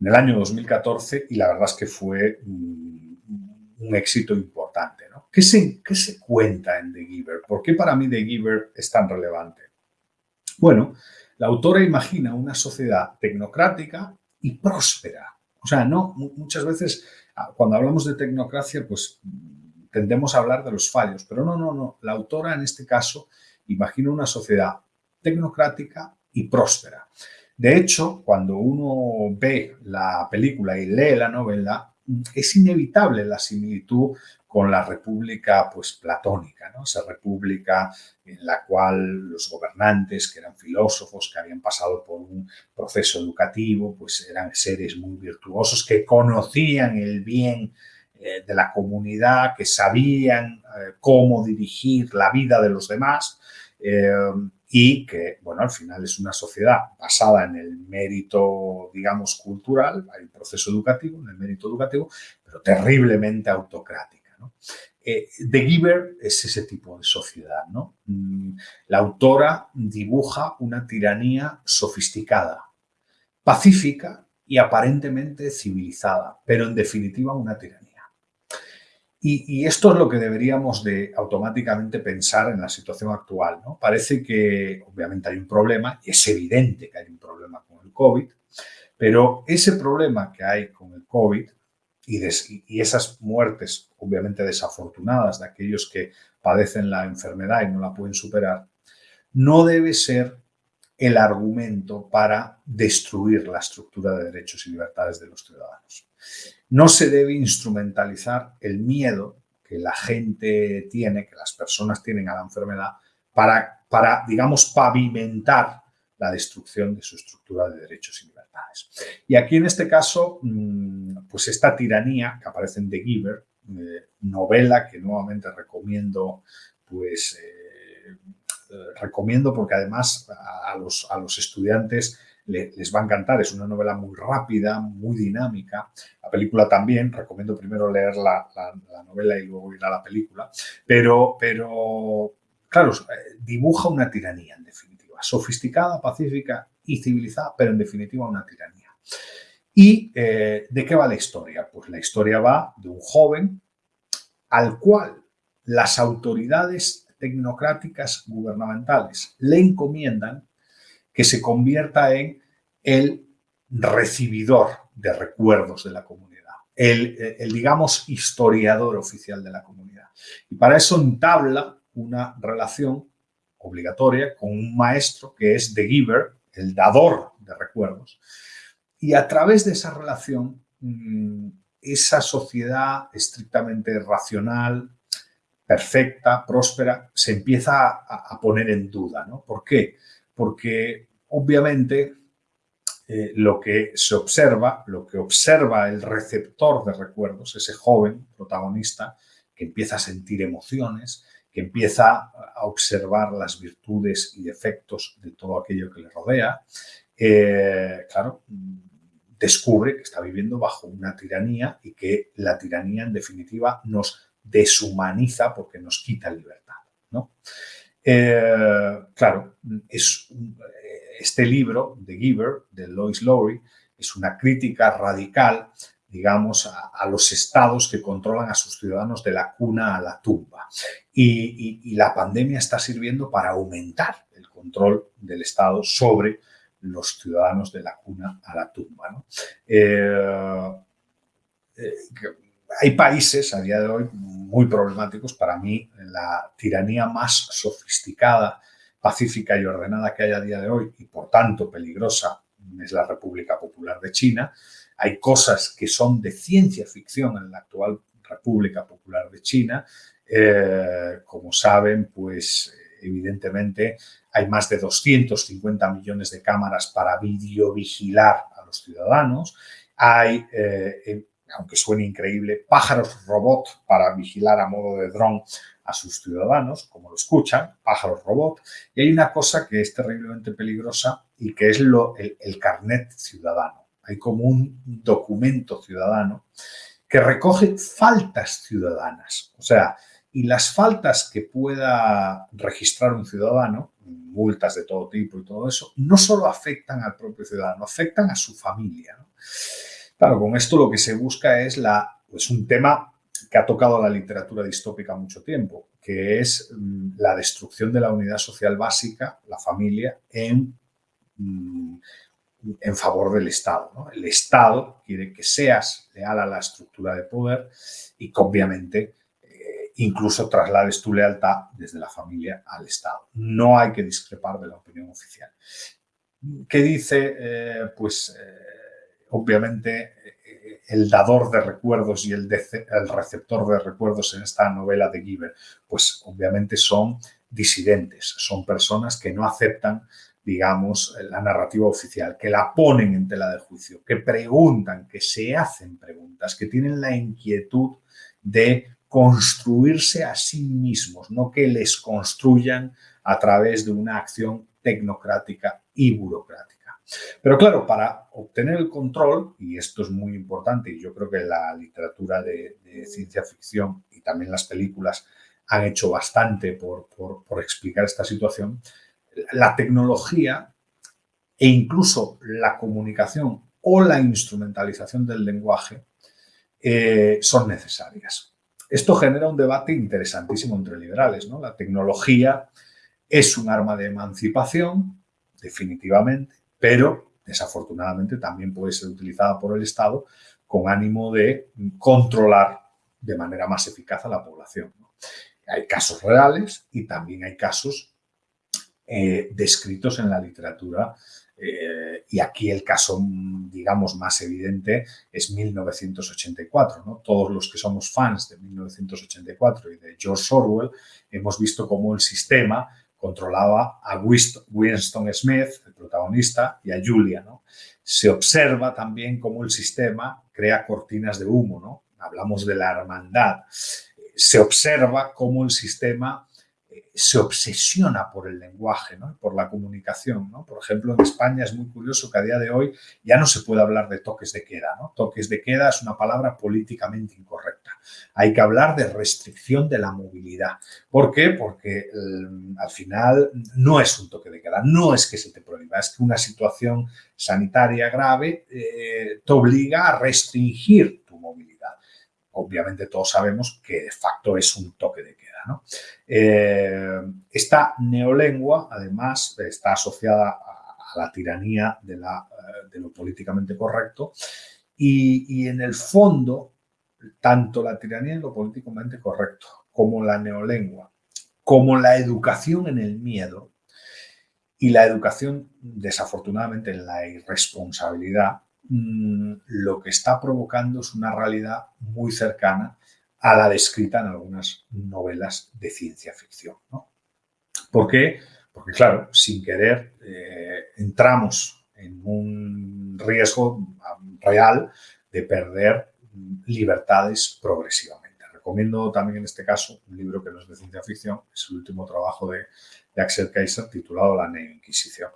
en el año 2014 y la verdad es que fue un éxito importante. ¿no? ¿Qué, se, ¿Qué se cuenta en The Giver? ¿Por qué para mí The Giver es tan relevante? Bueno, la autora imagina una sociedad tecnocrática y próspera. O sea, no, muchas veces ah, cuando hablamos de tecnocracia, pues tendemos a hablar de los fallos, pero no, no, no. La autora en este caso imagina una sociedad tecnocrática y próspera. De hecho, cuando uno ve la película y lee la novela, es inevitable la similitud con la república pues, platónica, ¿no? esa república en la cual los gobernantes, que eran filósofos, que habían pasado por un proceso educativo, pues eran seres muy virtuosos, que conocían el bien eh, de la comunidad, que sabían eh, cómo dirigir la vida de los demás. Eh, y que, bueno, al final es una sociedad basada en el mérito, digamos, cultural, hay un proceso educativo, en el mérito educativo, pero terriblemente autocrática. ¿no? Eh, The Giver es ese tipo de sociedad. ¿no? Mm, la autora dibuja una tiranía sofisticada, pacífica y aparentemente civilizada, pero en definitiva una tiranía. Y, esto es lo que deberíamos de automáticamente pensar en la situación actual. ¿no? Parece que obviamente hay un problema es evidente que hay un problema con el COVID, pero ese problema que hay con el COVID y esas muertes obviamente desafortunadas de aquellos que padecen la enfermedad y no la pueden superar, no debe ser el argumento para destruir la estructura de derechos y libertades de los ciudadanos. No se debe instrumentalizar el miedo que la gente tiene, que las personas tienen a la enfermedad, para, para digamos, pavimentar la destrucción de su estructura de derechos y libertades. Y aquí, en este caso, mm, pues esta tiranía que aparece en The Giver, eh, novela que nuevamente recomiendo, pues, eh, recomiendo porque además a los, a los estudiantes les va a encantar. Es una novela muy rápida, muy dinámica. La película también, recomiendo primero leer la, novela y luego ir a la película. Pero, pero claro, eh, dibuja una tiranía en definitiva, sofisticada, pacífica y civilizada, pero en definitiva una tiranía. ¿Y eh, de qué va la historia? Pues la historia va de un joven al cual las autoridades tecnocráticas gubernamentales le encomiendan que se convierta en el recibidor de recuerdos de la comunidad, el, el, digamos, historiador oficial de la comunidad. Y para eso entabla una relación obligatoria con un maestro que es The Giver, el dador de recuerdos. Y a través de esa relación, mm, esa sociedad estrictamente racional, perfecta, próspera, se empieza a, poner en duda. ¿no? ¿Por qué? Porque obviamente eh, lo que se observa, lo que observa el receptor de recuerdos, ese joven protagonista que empieza a sentir emociones, que empieza a observar las virtudes y defectos de todo aquello que le rodea, eh, claro, descubre que está viviendo bajo una tiranía y que la tiranía en definitiva nos deshumaniza porque nos quita libertad. ¿no? Eh, claro, es este libro, The Giver, de Lois Lowry, es una crítica radical, digamos, a, los estados que controlan a sus ciudadanos de la cuna a la tumba. Y, la pandemia está sirviendo para aumentar el control del Estado sobre los ciudadanos de la cuna a la tumba. Eh, eh, hay países a día de hoy muy problemáticos. Para mí, la tiranía más sofisticada, pacífica y ordenada que hay a día de hoy y, por tanto, peligrosa es la República Popular de China. Hay cosas que son de ciencia ficción en la actual República Popular de China. Eh, como saben, pues evidentemente hay más de 250 millones de cámaras para videovigilar a los ciudadanos. Hay eh, aunque suene increíble, pájaros robot para vigilar a modo de dron a sus ciudadanos, como lo escuchan, pájaros robot. Y hay una cosa que es terriblemente peligrosa y que es lo, el, carnet ciudadano. Hay como un documento ciudadano que recoge faltas ciudadanas. O sea, y las faltas que pueda registrar un ciudadano, multas de todo tipo y todo eso, no solo afectan al propio ciudadano, afectan a su familia. Claro, con esto lo que se busca es la, pues un tema que ha tocado la literatura distópica mucho tiempo, que es mm, la destrucción de la unidad social básica, la familia, en, mm, en favor del Estado. El Estado quiere que seas leal a la estructura de poder y que obviamente eh, incluso traslades tu lealtad desde la familia al Estado. No hay que discrepar de la opinión oficial. ¿Qué dice? Eh, pues eh, obviamente eh, el dador de recuerdos y el, receptor de recuerdos en esta novela de Giver, pues obviamente son disidentes, son personas que no aceptan digamos, la narrativa oficial, que la ponen en tela de juicio, que preguntan, que se hacen preguntas, que tienen la inquietud de construirse a sí mismos, no que les construyan a través de una acción tecnocrática y burocrática. Pero claro, para obtener el control, y esto es muy importante, y yo creo que la literatura de, ciencia ficción y también las películas han hecho bastante por, explicar esta situación, la tecnología e incluso la comunicación o la instrumentalización del lenguaje eh, son necesarias. Esto genera un debate interesantísimo entre liberales. ¿no? La tecnología es un arma de emancipación, definitivamente, pero desafortunadamente también puede ser utilizada por el Estado con ánimo de controlar de manera más eficaz a la población. Hay casos reales y también hay casos eh, descritos en la literatura eh, y aquí el caso, digamos, más evidente es 1984. ¿no? Todos los que somos fans de 1984 y de George Orwell hemos visto cómo el sistema controlaba a Winston Smith, el protagonista, y a Julia. ¿no? Se observa también cómo el sistema crea cortinas de humo. ¿no? Hablamos de la hermandad. Se observa cómo el sistema se obsesiona por el lenguaje, ¿no? por la comunicación. ¿no? Por ejemplo, en España es muy curioso que a día de hoy ya no se puede hablar de toques de queda. ¿no? Toques de queda es una palabra políticamente incorrecta. Hay que hablar de restricción de la movilidad. ¿Por qué? Porque mm, al final no es un toque de queda, no es que se te prohíba, es que una situación sanitaria grave eh, te obliga a restringir tu movilidad. Obviamente todos sabemos que de facto es un toque de queda. Eh, esta neolengua, además, está asociada a, la tiranía eh, de, lo políticamente correcto y, en el fondo, tanto la tiranía de lo políticamente correcto como la neolengua, como la educación en el miedo y la educación, desafortunadamente, en la irresponsabilidad, mm, lo que está provocando es una realidad muy cercana a la descrita en algunas novelas de ciencia ficción. ¿Por qué? Porque, claro, sin querer eh, entramos en un riesgo real de perder libertades progresivamente. Recomiendo también en este caso un libro que no es de ciencia ficción, es el último trabajo de, Axel Kaiser titulado La Neo Inquisición.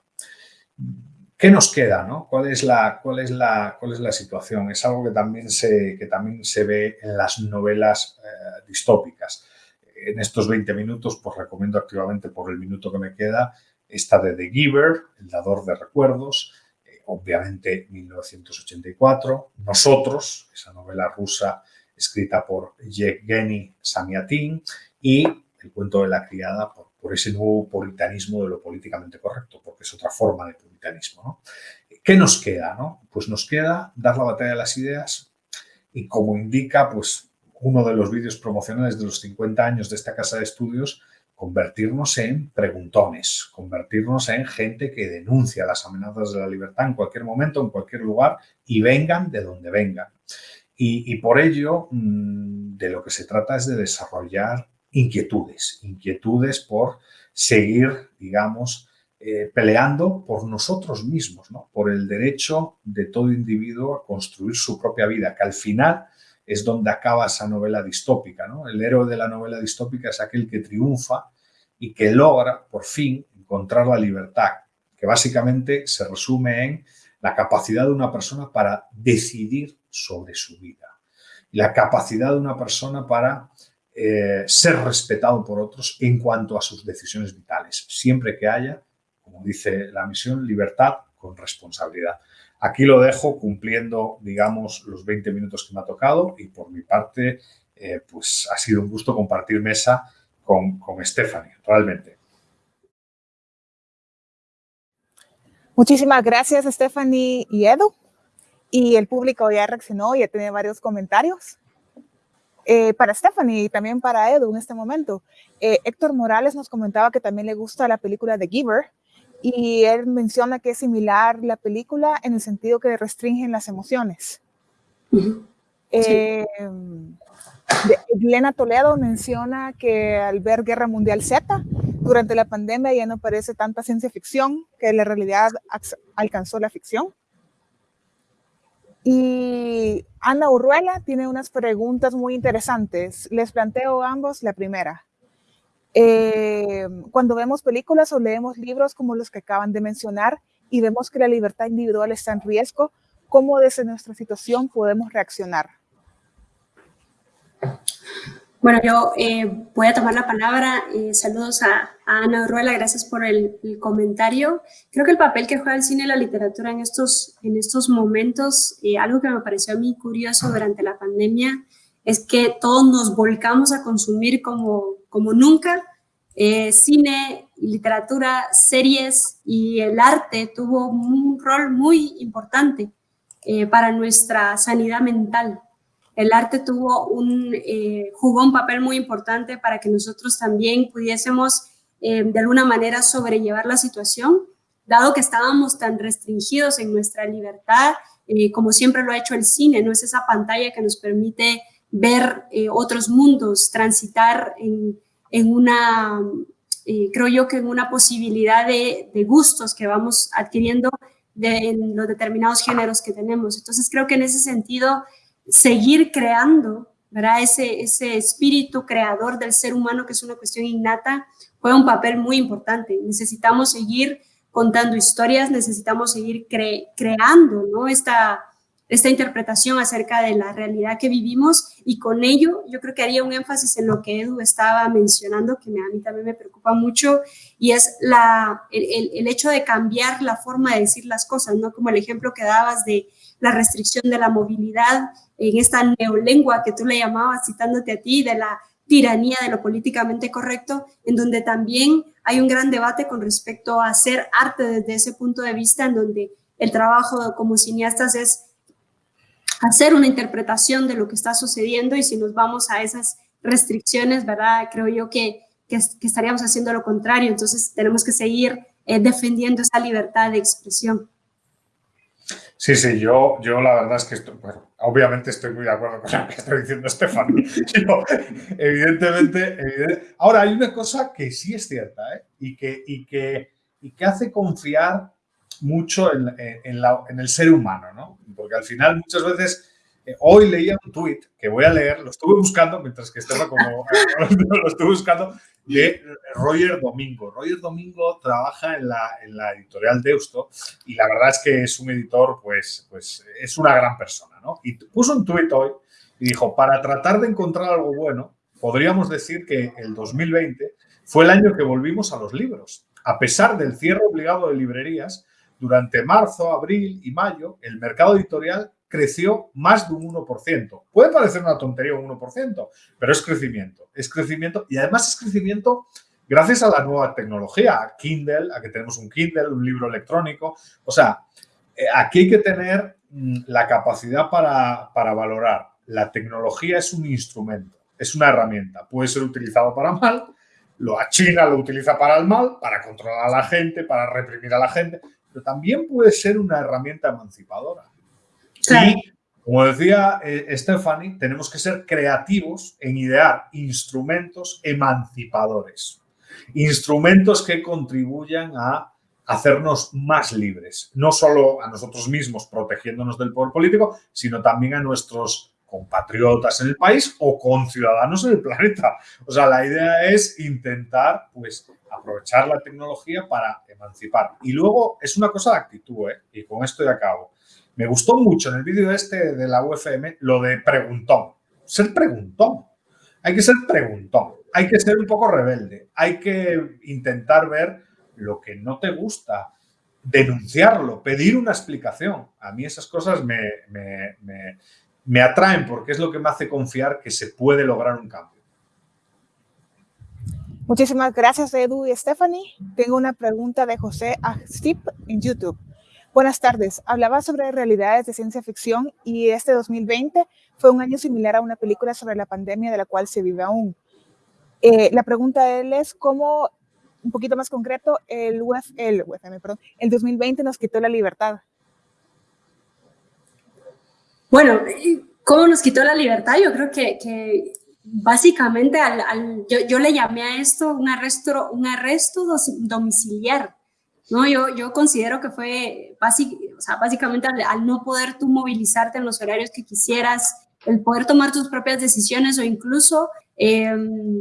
¿Qué nos queda? No? ¿Cuál, es la, cuál, es la, ¿Cuál es la situación? Es algo que también se, que también se ve en las novelas eh, distópicas. En estos 20 minutos, pues recomiendo activamente por el minuto que me queda, esta de The Giver, El dador de recuerdos, obviamente 1984, Nosotros, esa novela rusa escrita por Yevgeny Samiatin y El cuento de la criada por ese nuevo puritanismo de lo políticamente correcto, porque es otra forma de puritanismo. ¿no? ¿Qué nos queda? No? Pues nos queda dar la batalla de las ideas y como indica pues, uno de los vídeos promocionales de los 50 años de esta casa de estudios, convertirnos en preguntones, convertirnos en gente que denuncia las amenazas de la libertad en cualquier momento, en cualquier lugar y vengan de donde vengan. Y, por ello, mm, de lo que se trata es de desarrollar inquietudes, inquietudes por seguir, digamos, eh, peleando por nosotros mismos, ¿no? por el derecho de todo individuo a construir su propia vida, que al final es donde acaba esa novela distópica. ¿no? El héroe de la novela distópica es aquel que triunfa y que logra, por fin, encontrar la libertad, que básicamente se resume en la capacidad de una persona para decidir sobre su vida. La capacidad de una persona para eh, ser respetado por otros en cuanto a sus decisiones vitales, siempre que haya, como dice la misión, libertad con responsabilidad. Aquí lo dejo cumpliendo, digamos, los 20 minutos que me ha tocado y por mi parte, eh, pues ha sido un gusto compartir mesa con, con Stephanie, realmente. Muchísimas gracias, Stephanie y Edu. Y el público ya reaccionó, ya tiene varios comentarios. Eh, para Stephanie y también para Edu en este momento. Eh, Héctor Morales nos comentaba que también le gusta la película The Giver y él menciona que es similar la película en el sentido que restringen las emociones. Eh, Elena Toledo menciona que al ver Guerra Mundial Z, durante la pandemia ya no parece tanta ciencia ficción, que la realidad alcanzó la ficción. Y Ana Urruela tiene unas preguntas muy interesantes. Les planteo ambos la primera. Eh, cuando vemos películas o leemos libros como los que acaban de mencionar y vemos que la libertad individual está en riesgo, ¿cómo desde nuestra situación podemos reaccionar? Bueno, yo eh, voy a tomar la palabra. Eh, saludos a, Ana Urruela, gracias por el, comentario. Creo que el papel que juega el cine y la literatura en estos, en estos momentos, eh, algo que me pareció a mí curioso durante la pandemia, es que todos nos volcamos a consumir como, como nunca. cine, literatura, series y el arte tuvo un rol muy importante para nuestra sanidad mental el arte tuvo un, eh, jugó un papel muy importante para que nosotros también pudiésemos eh, de alguna manera sobrellevar la situación, dado que estábamos tan restringidos en nuestra libertad, eh, como siempre lo ha hecho el cine, no es esa pantalla que nos permite ver otros mundos, transitar en, en una, creo yo que en una posibilidad de, de gustos que vamos adquiriendo de, en los determinados géneros que tenemos. Entonces creo que en ese sentido seguir creando ¿verdad? Ese, ese espíritu creador del ser humano, que es una cuestión innata, juega un papel muy importante. Necesitamos seguir contando historias, necesitamos seguir creando ¿no? esta, esta interpretación acerca de la realidad que vivimos y con ello yo creo que haría un énfasis en lo que Edu estaba mencionando, que a mí también me preocupa mucho, y es la, el, el hecho de cambiar la forma de decir las cosas, ¿no? Como el ejemplo que dabas de la restricción de la movilidad, en esta neolengua que tú le llamabas, citándote a ti, de la tiranía de lo políticamente correcto, en donde también hay un gran debate con respecto a hacer arte desde ese punto de vista, en donde el trabajo como cineastas es hacer una interpretación de lo que está sucediendo y si nos vamos a esas restricciones, ¿verdad? Creo yo que, que, estaríamos haciendo lo contrario, entonces tenemos que seguir eh, defendiendo esa libertad de expresión. Sí, sí, yo, yo la verdad es que bueno, obviamente estoy muy de acuerdo con lo que está diciendo Estefan. [LAUGHS] evidentemente, ahora hay una cosa que sí es cierta ¿eh? y, que, y, que, y que hace confiar mucho en, en, la, en, el ser humano, ¿no? Porque al final muchas veces, eh, hoy leía un tuit que voy a leer, lo estuve buscando mientras que estaba como, [LAUGHS] lo estuve buscando, de Roger Domingo. Roger Domingo trabaja en la, en la editorial Deusto y la verdad es que es un editor, pues, pues es una gran persona, ¿no? Y puso un tuit hoy y dijo, para tratar de encontrar algo bueno, podríamos decir que el 2020 fue el año que volvimos a los libros. A pesar del cierre obligado de librerías, durante marzo, abril y mayo, el mercado editorial creció más de un 1%. Puede parecer una tontería un 1%, pero es crecimiento. Es crecimiento y además es crecimiento gracias a la nueva tecnología, a Kindle, a que tenemos un Kindle, un libro electrónico. O sea, eh, aquí hay que tener mm, la capacidad para, para valorar. La tecnología es un instrumento, es una herramienta. Puede ser utilizado para mal, lo a China lo utiliza para el mal, para controlar a la gente, para reprimir a la gente, pero también puede ser una herramienta emancipadora. Y, como decía eh, Stephanie, tenemos que ser creativos en idear instrumentos emancipadores, instrumentos que contribuyan a hacernos más libres, no solo a nosotros mismos protegiéndonos del poder político, sino también a nuestros compatriotas en el país o con ciudadanos en el planeta. O sea, la idea es intentar, pues, aprovechar la tecnología para emancipar. Y luego es una cosa de actitud, ¿eh? y con esto ya acabo. Me gustó mucho en el vídeo este de la UFM lo de preguntón. Ser preguntón. Hay que ser preguntón. Hay que ser un poco rebelde. Hay que intentar ver lo que no te gusta, denunciarlo, pedir una explicación. A mí esas cosas me, me, atraen porque es lo que me hace confiar que se puede lograr un cambio. Muchísimas gracias, Edu y Stephanie. Tengo una pregunta de José Astip en YouTube. Buenas tardes. Hablaba sobre realidades de ciencia ficción y este 2020 fue un año similar a una película sobre la pandemia de la cual se vive aún. Eh, la pregunta de él es cómo, un poquito más concreto, el, el, perdón, el 2020 nos quitó la libertad. Bueno, ¿cómo nos quitó la libertad? Yo creo que básicamente al, yo, yo, le llamé a esto un arresto, un arresto domiciliar. ¿no? Yo, yo considero que fue o sea, básicamente al, no poder tú movilizarte en los horarios que quisieras, el poder tomar tus propias decisiones o incluso em,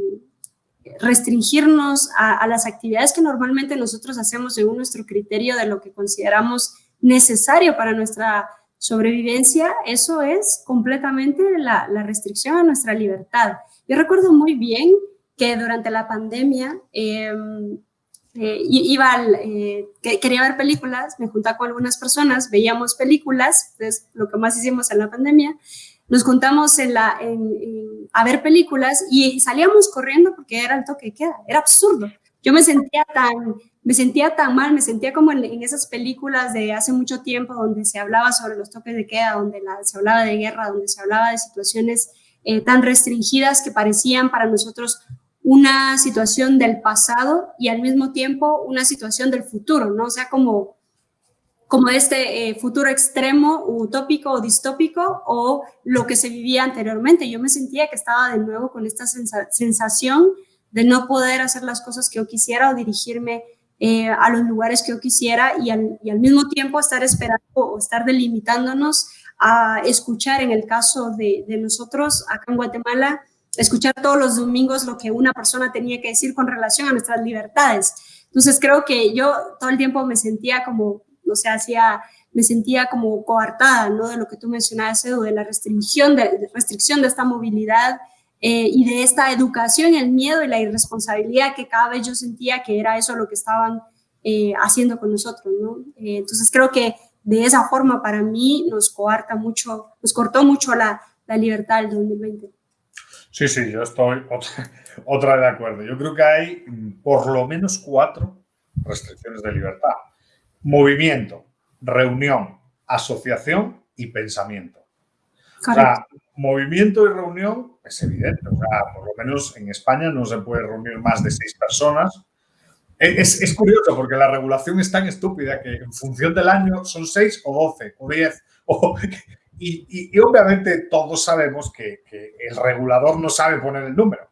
restringirnos a, las actividades que normalmente nosotros hacemos según nuestro criterio de lo que consideramos necesario para nuestra sobrevivencia, eso es completamente la, la restricción a nuestra libertad. Yo recuerdo muy bien que durante la pandemia eh, eh, iba al, eh, quería ver películas, me juntaba con algunas personas, veíamos películas, es lo que más hicimos en la pandemia, nos juntamos en la, a ver películas y salíamos corriendo porque era el toque de queda, era absurdo. Yo me sentía tan, me sentía tan mal, me sentía como en, esas películas de hace mucho tiempo donde se hablaba sobre los toques de queda, donde se hablaba de guerra, donde se hablaba de situaciones eh, tan restringidas que parecían para nosotros una situación del pasado y al mismo tiempo una situación del futuro, ¿no? O sea, como, como este eh, futuro extremo, utópico o distópico, o lo que se vivía anteriormente. Yo me sentía que estaba de nuevo con esta sensación de no poder hacer las cosas que yo quisiera o dirigirme eh, a los lugares que yo quisiera y al, mismo tiempo estar esperando o estar delimitándonos a escuchar, en el caso de, nosotros acá en Guatemala, escuchar todos los domingos lo que una persona tenía que decir con relación a nuestras libertades. Entonces creo que yo todo el tiempo me sentía como, o sea, hacía, me sentía como coartada, ¿no? De lo que tú mencionabas, Edu, de la restricción restricción de esta movilidad eh, y de esta educación, el miedo y la irresponsabilidad que cada vez yo sentía que era eso lo que estaban eh, haciendo con nosotros, ¿no? Eh, entonces creo que de esa forma para mí nos coarta mucho, nos cortó mucho la, la libertad del 2020. Sí, sí, yo estoy [LAUGHS] otra, otra de acuerdo. Yo creo que hay mm, por lo menos cuatro restricciones de libertad. Movimiento, reunión, asociación y pensamiento. O sea, movimiento y reunión es evidente. O sea, por lo menos en España no se puede reunir más de seis personas. Es, es, curioso porque la regulación es tan estúpida que en función del año son seis o doce o diez. O, [LAUGHS] y, y, y, obviamente todos sabemos que, que, el regulador no sabe poner el número.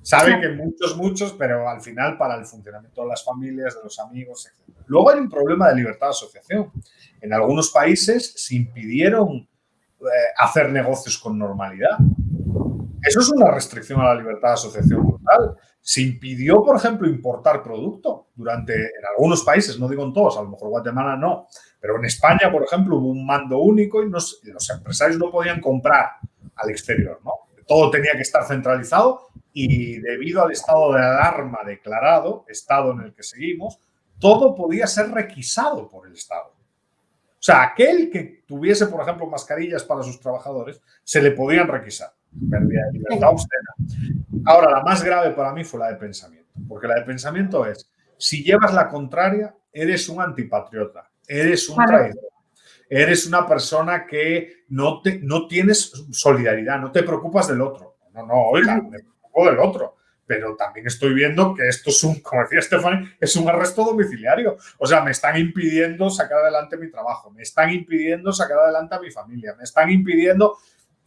Sabe que muchos, muchos, pero al final para el funcionamiento de las familias, de los amigos, etc. Luego hay un problema de libertad de asociación. En algunos países se impidieron hacer negocios con normalidad. Eso es una restricción a la libertad de asociación brutal. Se impidió, por ejemplo, importar producto durante, en algunos países, no digo en todos, a lo mejor Guatemala no, pero en España, por ejemplo, hubo un mando único y nos, los empresarios no podían comprar al exterior, ¿no? Todo tenía que estar centralizado y debido al estado de alarma declarado, estado en el que seguimos, todo podía ser requisado por el Estado. O sea, aquel que tuviese, por ejemplo, mascarillas para sus trabajadores, se le podían requisar. Pérdida de libertad obscena. Ahora, la más grave para mí fue la de pensamiento, porque la de pensamiento es, si llevas la contraria, eres un antipatriota, eres un traidor, eres una persona que no, te, no tienes solidaridad, no te preocupas del otro. No, no, oiga, me preocupo del otro pero también estoy viendo que esto es un, [LAUGHS] como decía Stephanie, es un arresto domiciliario. O sea, me están impidiendo sacar adelante mi trabajo, me están impidiendo sacar adelante a mi familia, me están impidiendo...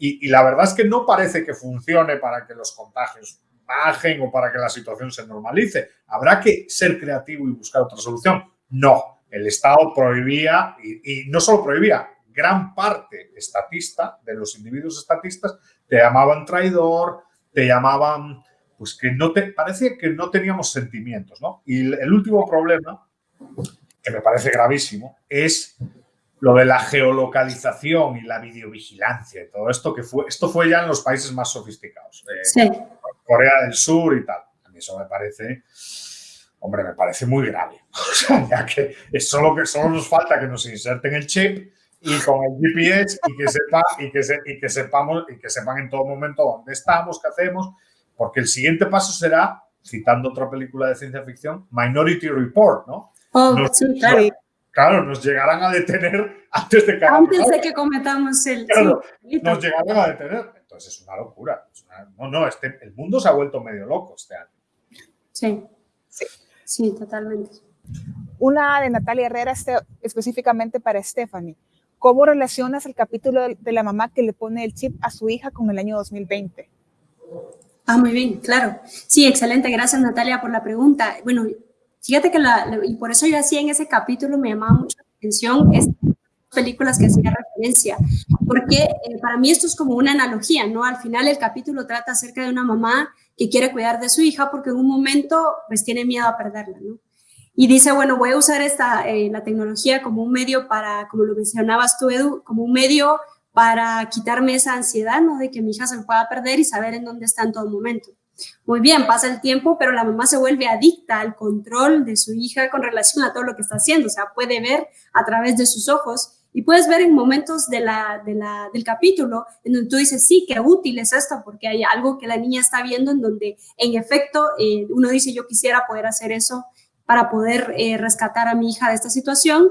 Y, la verdad es que no parece que funcione para que los contagios bajen o para que la situación se normalice. Habrá que ser creativo y buscar otra solución. No, el Estado prohibía, y, y no solo prohibía, gran parte estatista de los individuos estatistas te llamaban traidor, te llamaban pues que no te, parece que no teníamos sentimientos, ¿no? Y el último problema, que me parece gravísimo, es lo de la geolocalización y la videovigilancia y todo esto que fue, esto fue ya en los países más sofisticados, eh, sí. Corea del Sur y tal. A mí eso me parece, hombre, me parece muy grave. [LAUGHS] O sea, ya que es solo que solo nos falta que nos inserten el chip y con el GPS y que sepa y que, se, y que sepamos y que sepan en todo momento dónde estamos, qué hacemos porque el siguiente paso será, citando otra película de ciencia ficción, Minority Report, ¿no? Oh, nos, sí, claro. claro. nos llegarán a detener [LAUGHS] antes de que... Antes de que cometamos el... Claro, sí, nos llegarán a detener. Entonces es una locura. Es una, no, no, este, el mundo se ha vuelto medio loco este año. Sí, sí, sí totalmente. Una de Natalia Herrera este, específicamente para Stephanie. ¿Cómo relacionas el capítulo de la mamá que le pone el chip a su hija con el año 2020? Ah, muy bien, claro. Sí, excelente. Gracias, Natalia, por la pregunta. Bueno, fíjate que la, y por eso yo hacía en ese capítulo, me llamaba mucho la atención estas películas que hacía referencia, porque eh, para mí esto es como una analogía, ¿no? Al final el capítulo trata acerca de una mamá que quiere cuidar de su hija porque en un momento pues tiene miedo a perderla, ¿no? Y dice, bueno, voy a usar esta, eh, la tecnología como un medio para, como lo mencionabas tú, Edu, como un medio para quitarme esa ansiedad, ¿no? De que mi hija se pueda perder y saber en dónde está en todo momento. Muy bien, pasa el tiempo, pero la mamá se vuelve adicta al control de su hija con relación a todo lo que está haciendo. O sea, puede ver a través de sus ojos y puedes ver en momentos de la, del capítulo en donde tú dices, sí, qué útil es esto, porque hay algo que la niña está viendo en donde, en efecto, eh, uno dice, yo quisiera poder hacer eso para poder eh, rescatar a mi hija de esta situación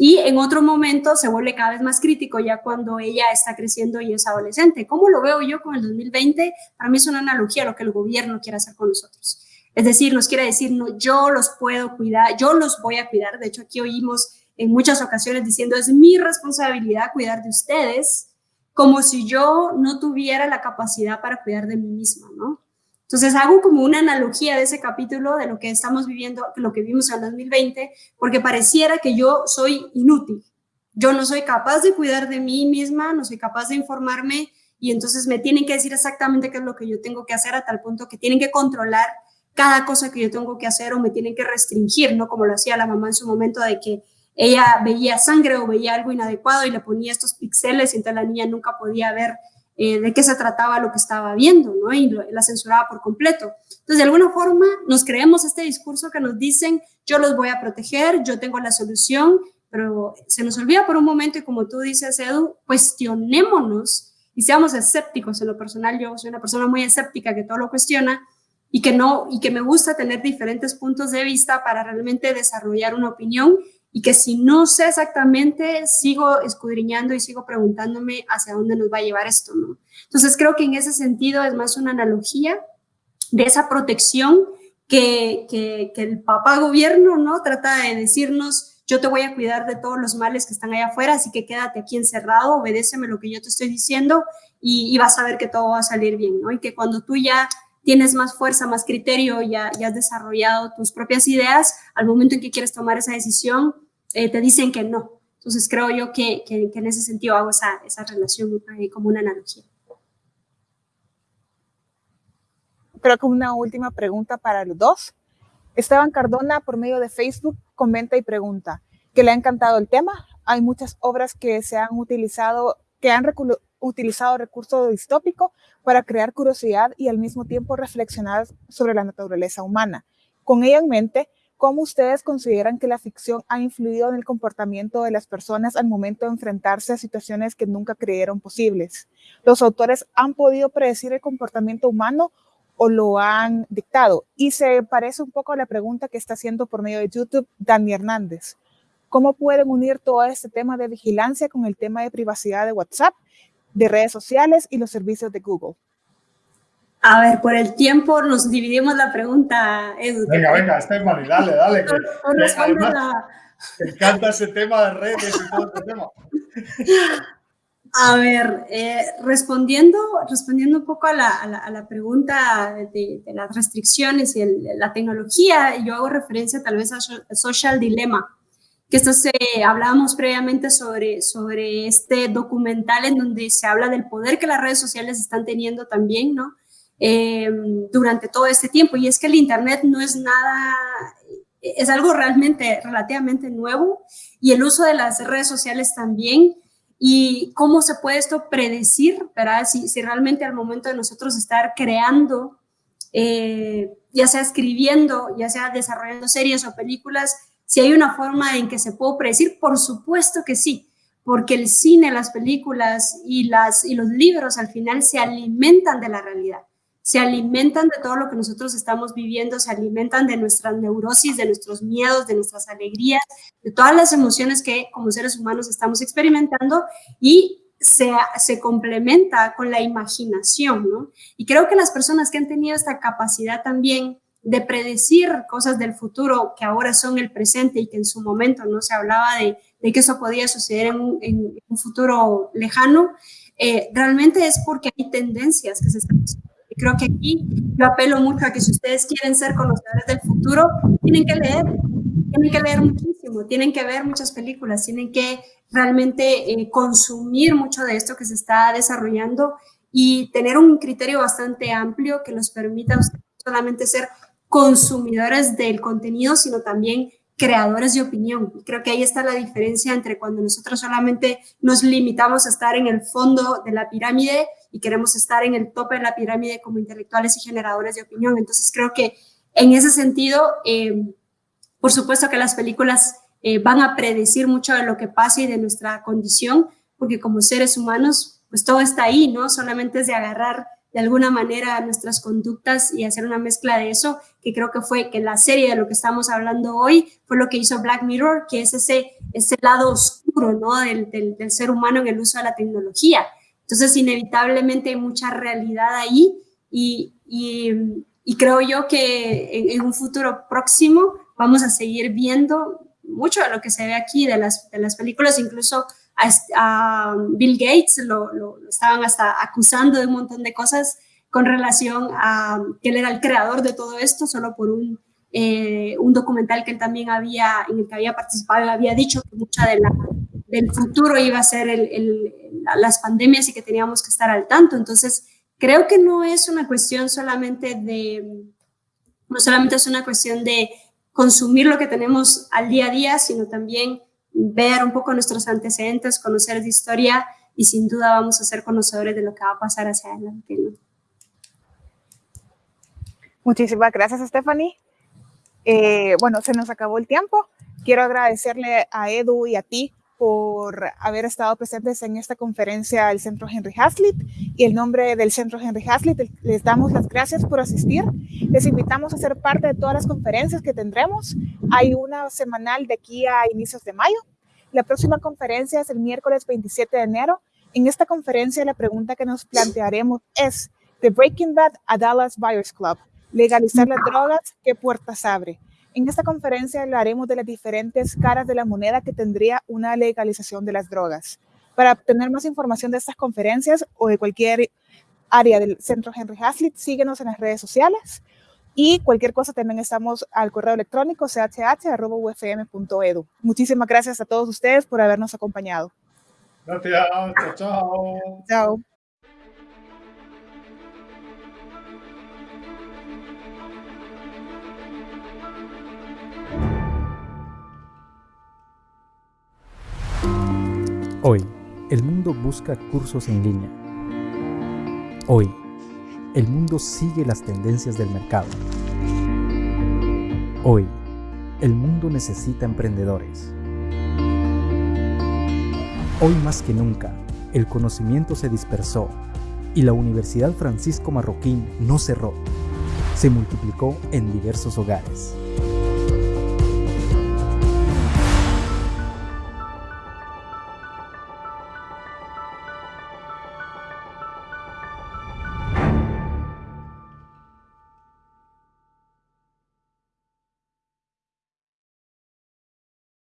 y en otro momento se vuelve cada vez más crítico ya cuando ella está creciendo y es adolescente. ¿Cómo lo veo yo con el 2020? Para mí es una analogía a lo que el gobierno quiere hacer con nosotros. Es decir, nos quiere decir, no, yo los puedo cuidar, yo los voy a cuidar. De hecho, aquí oímos en muchas ocasiones diciendo, es mi responsabilidad cuidar de ustedes, como si yo no tuviera la capacidad para cuidar de mí misma, ¿no? Entonces hago como una analogía de ese capítulo de lo que estamos viviendo, lo que vimos en 2020, porque pareciera que yo soy inútil. Yo no soy capaz de cuidar de mí misma, no soy capaz de informarme y entonces me tienen que decir exactamente qué es lo que yo tengo que hacer a tal punto que tienen que controlar cada cosa que yo tengo que hacer o me tienen que restringir, ¿no? Como lo hacía la mamá en su momento de que ella veía sangre o veía algo inadecuado y le ponía estos píxeles y entonces la niña nunca podía ver eh, de qué se trataba lo que estaba viendo, ¿no? Y la censuraba por completo. Entonces, de alguna forma, nos creemos este discurso que nos dicen, yo los voy a proteger, yo tengo la solución, pero se nos olvida por un momento y como tú dices, Edu, cuestionémonos y seamos escépticos. En lo personal, yo soy una persona muy escéptica que todo lo cuestiona y que no y que me gusta tener diferentes puntos de vista para realmente desarrollar una opinión y que si no sé exactamente, sigo escudriñando y sigo preguntándome hacia dónde nos va a llevar esto, ¿no? Entonces creo que en ese sentido es más una analogía de esa protección que, que, el papá gobierno, ¿no? Trata de decirnos, yo te voy a cuidar de todos los males que están allá afuera, así que quédate aquí encerrado, obedéceme lo que yo te estoy diciendo y, y vas a ver que todo va a salir bien, ¿no? Y que cuando tú ya tienes más fuerza, más criterio, ya, ya has desarrollado tus propias ideas, al momento en que quieres tomar esa decisión, eh, te dicen que no. Entonces creo yo que, que, en ese sentido hago esa, esa relación como una analogía. Creo que una última pregunta para los dos. Esteban Cardona, por medio de Facebook, comenta y pregunta que le ha encantado el tema. Hay muchas obras que se han utilizado, que han utilizado recurso distópico para crear curiosidad y al mismo tiempo reflexionar sobre la naturaleza humana. Con ello en mente, ¿cómo ustedes consideran que la ficción ha influido en el comportamiento de las personas al momento de enfrentarse a situaciones que nunca creyeron posibles? ¿Los autores han podido predecir el comportamiento humano o lo han dictado? Y se parece un poco a la pregunta que está haciendo por medio de YouTube Dani Hernández. ¿Cómo pueden unir todo este tema de vigilancia con el tema de privacidad de WhatsApp de redes sociales y los servicios de Google? A ver, por el tiempo nos dividimos la pregunta, Edu. Venga, venga, Estefany, dale, dale. Que, me encanta ese tema de redes y todo ese tema. [LAUGHS] A ver, eh, respondiendo, respondiendo un poco a la, a la, pregunta de, las restricciones y la tecnología, yo hago referencia tal vez a Social Dilemma, que esto se, hablábamos previamente sobre, sobre este documental en donde se habla del poder que las redes sociales están teniendo también, ¿no? Em, durante todo este tiempo. Y es que el Internet no es nada, es algo realmente, relativamente nuevo y el uso de las redes sociales también. Y cómo se puede esto predecir, ¿verdad? Si, si realmente al momento de nosotros estar creando, eh, ya sea escribiendo, ya sea desarrollando series o películas, si hay una forma en que se puede predecir, por supuesto que sí, porque el cine, las películas y, las, y los libros al final se alimentan de la realidad, se alimentan de todo lo que nosotros estamos viviendo, se alimentan de nuestras neurosis, de nuestros miedos, de nuestras alegrías, de todas las emociones que como seres humanos estamos experimentando y se, se, complementa con la imaginación, ¿no? Y creo que las personas que han tenido esta capacidad también de predecir cosas del futuro que ahora son el presente y que en su momento no se hablaba de, que eso podía suceder en un, futuro lejano, eh, realmente es porque hay tendencias que se están y creo que aquí yo apelo mucho a que si ustedes quieren ser conocedores del futuro, tienen que leer, tienen que leer muchísimo, tienen que ver muchas películas, tienen que realmente eh, consumir mucho de esto que se está desarrollando y tener un criterio bastante amplio que los permita solamente ser consumidores del contenido, sino también creadores de opinión. Creo que ahí está la diferencia entre cuando nosotros solamente nos limitamos a estar en el fondo de la pirámide y queremos estar en el tope de la pirámide como intelectuales y generadores de opinión. Entonces creo que en ese sentido, eh, por supuesto que las películas eh, van a predecir mucho de lo que pasa y de nuestra condición, porque como seres humanos, pues todo está ahí, ¿no? Solamente es de agarrar de alguna manera nuestras conductas y hacer una mezcla de eso, que creo que fue que la serie de lo que estamos hablando hoy fue lo que hizo Black Mirror, que es ese, ese lado oscuro ¿no? del, del, ser humano en el uso de la tecnología. Entonces, inevitablemente hay mucha realidad ahí y, y, creo yo que en, un futuro próximo vamos a seguir viendo mucho de lo que se ve aquí de las, de las películas, incluso a, Bill Gates lo, estaban hasta acusando de un montón de cosas con relación a que él era el creador de todo esto, solo por un, eh, un documental que él también había, en el que había participado, había dicho que mucha de la, del futuro iba a ser el, las pandemias y que teníamos que estar al tanto. Entonces, creo que no es una cuestión solamente de, no solamente es una cuestión de consumir lo que tenemos al día a día, sino también ver un poco nuestros antecedentes, conocer de historia y sin duda vamos a ser conocedores de lo que va a pasar hacia adelante. Muchísimas gracias, Stephanie. Eh, bueno, se nos acabó el tiempo. Quiero agradecerle a Edu y a ti por haber estado presentes en esta conferencia del Centro Henry Hazlitt y el nombre del Centro Henry Hazlitt les damos las gracias por asistir. Les invitamos a ser parte de todas las conferencias que tendremos. Hay una semanal de aquí a inicios de mayo. La próxima conferencia es el miércoles 27 de enero. En esta conferencia la pregunta que nos plantearemos es de Breaking Bad a Dallas Buyers Club, legalizar las drogas, ¿qué puertas abre? En esta conferencia hablaremos de las diferentes caras de la moneda que tendría una legalización de las drogas. Para obtener más información de estas conferencias o de cualquier área del Centro Henry Hazlitt, síguenos en las redes sociales y cualquier cosa también estamos al correo electrónico chh.ufm.edu. Muchísimas gracias a todos ustedes por habernos acompañado. Gracias, chao, chao. Chao. Hoy, el mundo busca cursos en línea. Hoy, el mundo sigue las tendencias del mercado. Hoy, el mundo necesita emprendedores. Hoy más que nunca, el conocimiento se dispersó y la Universidad Francisco Marroquín no cerró, se multiplicó en diversos hogares.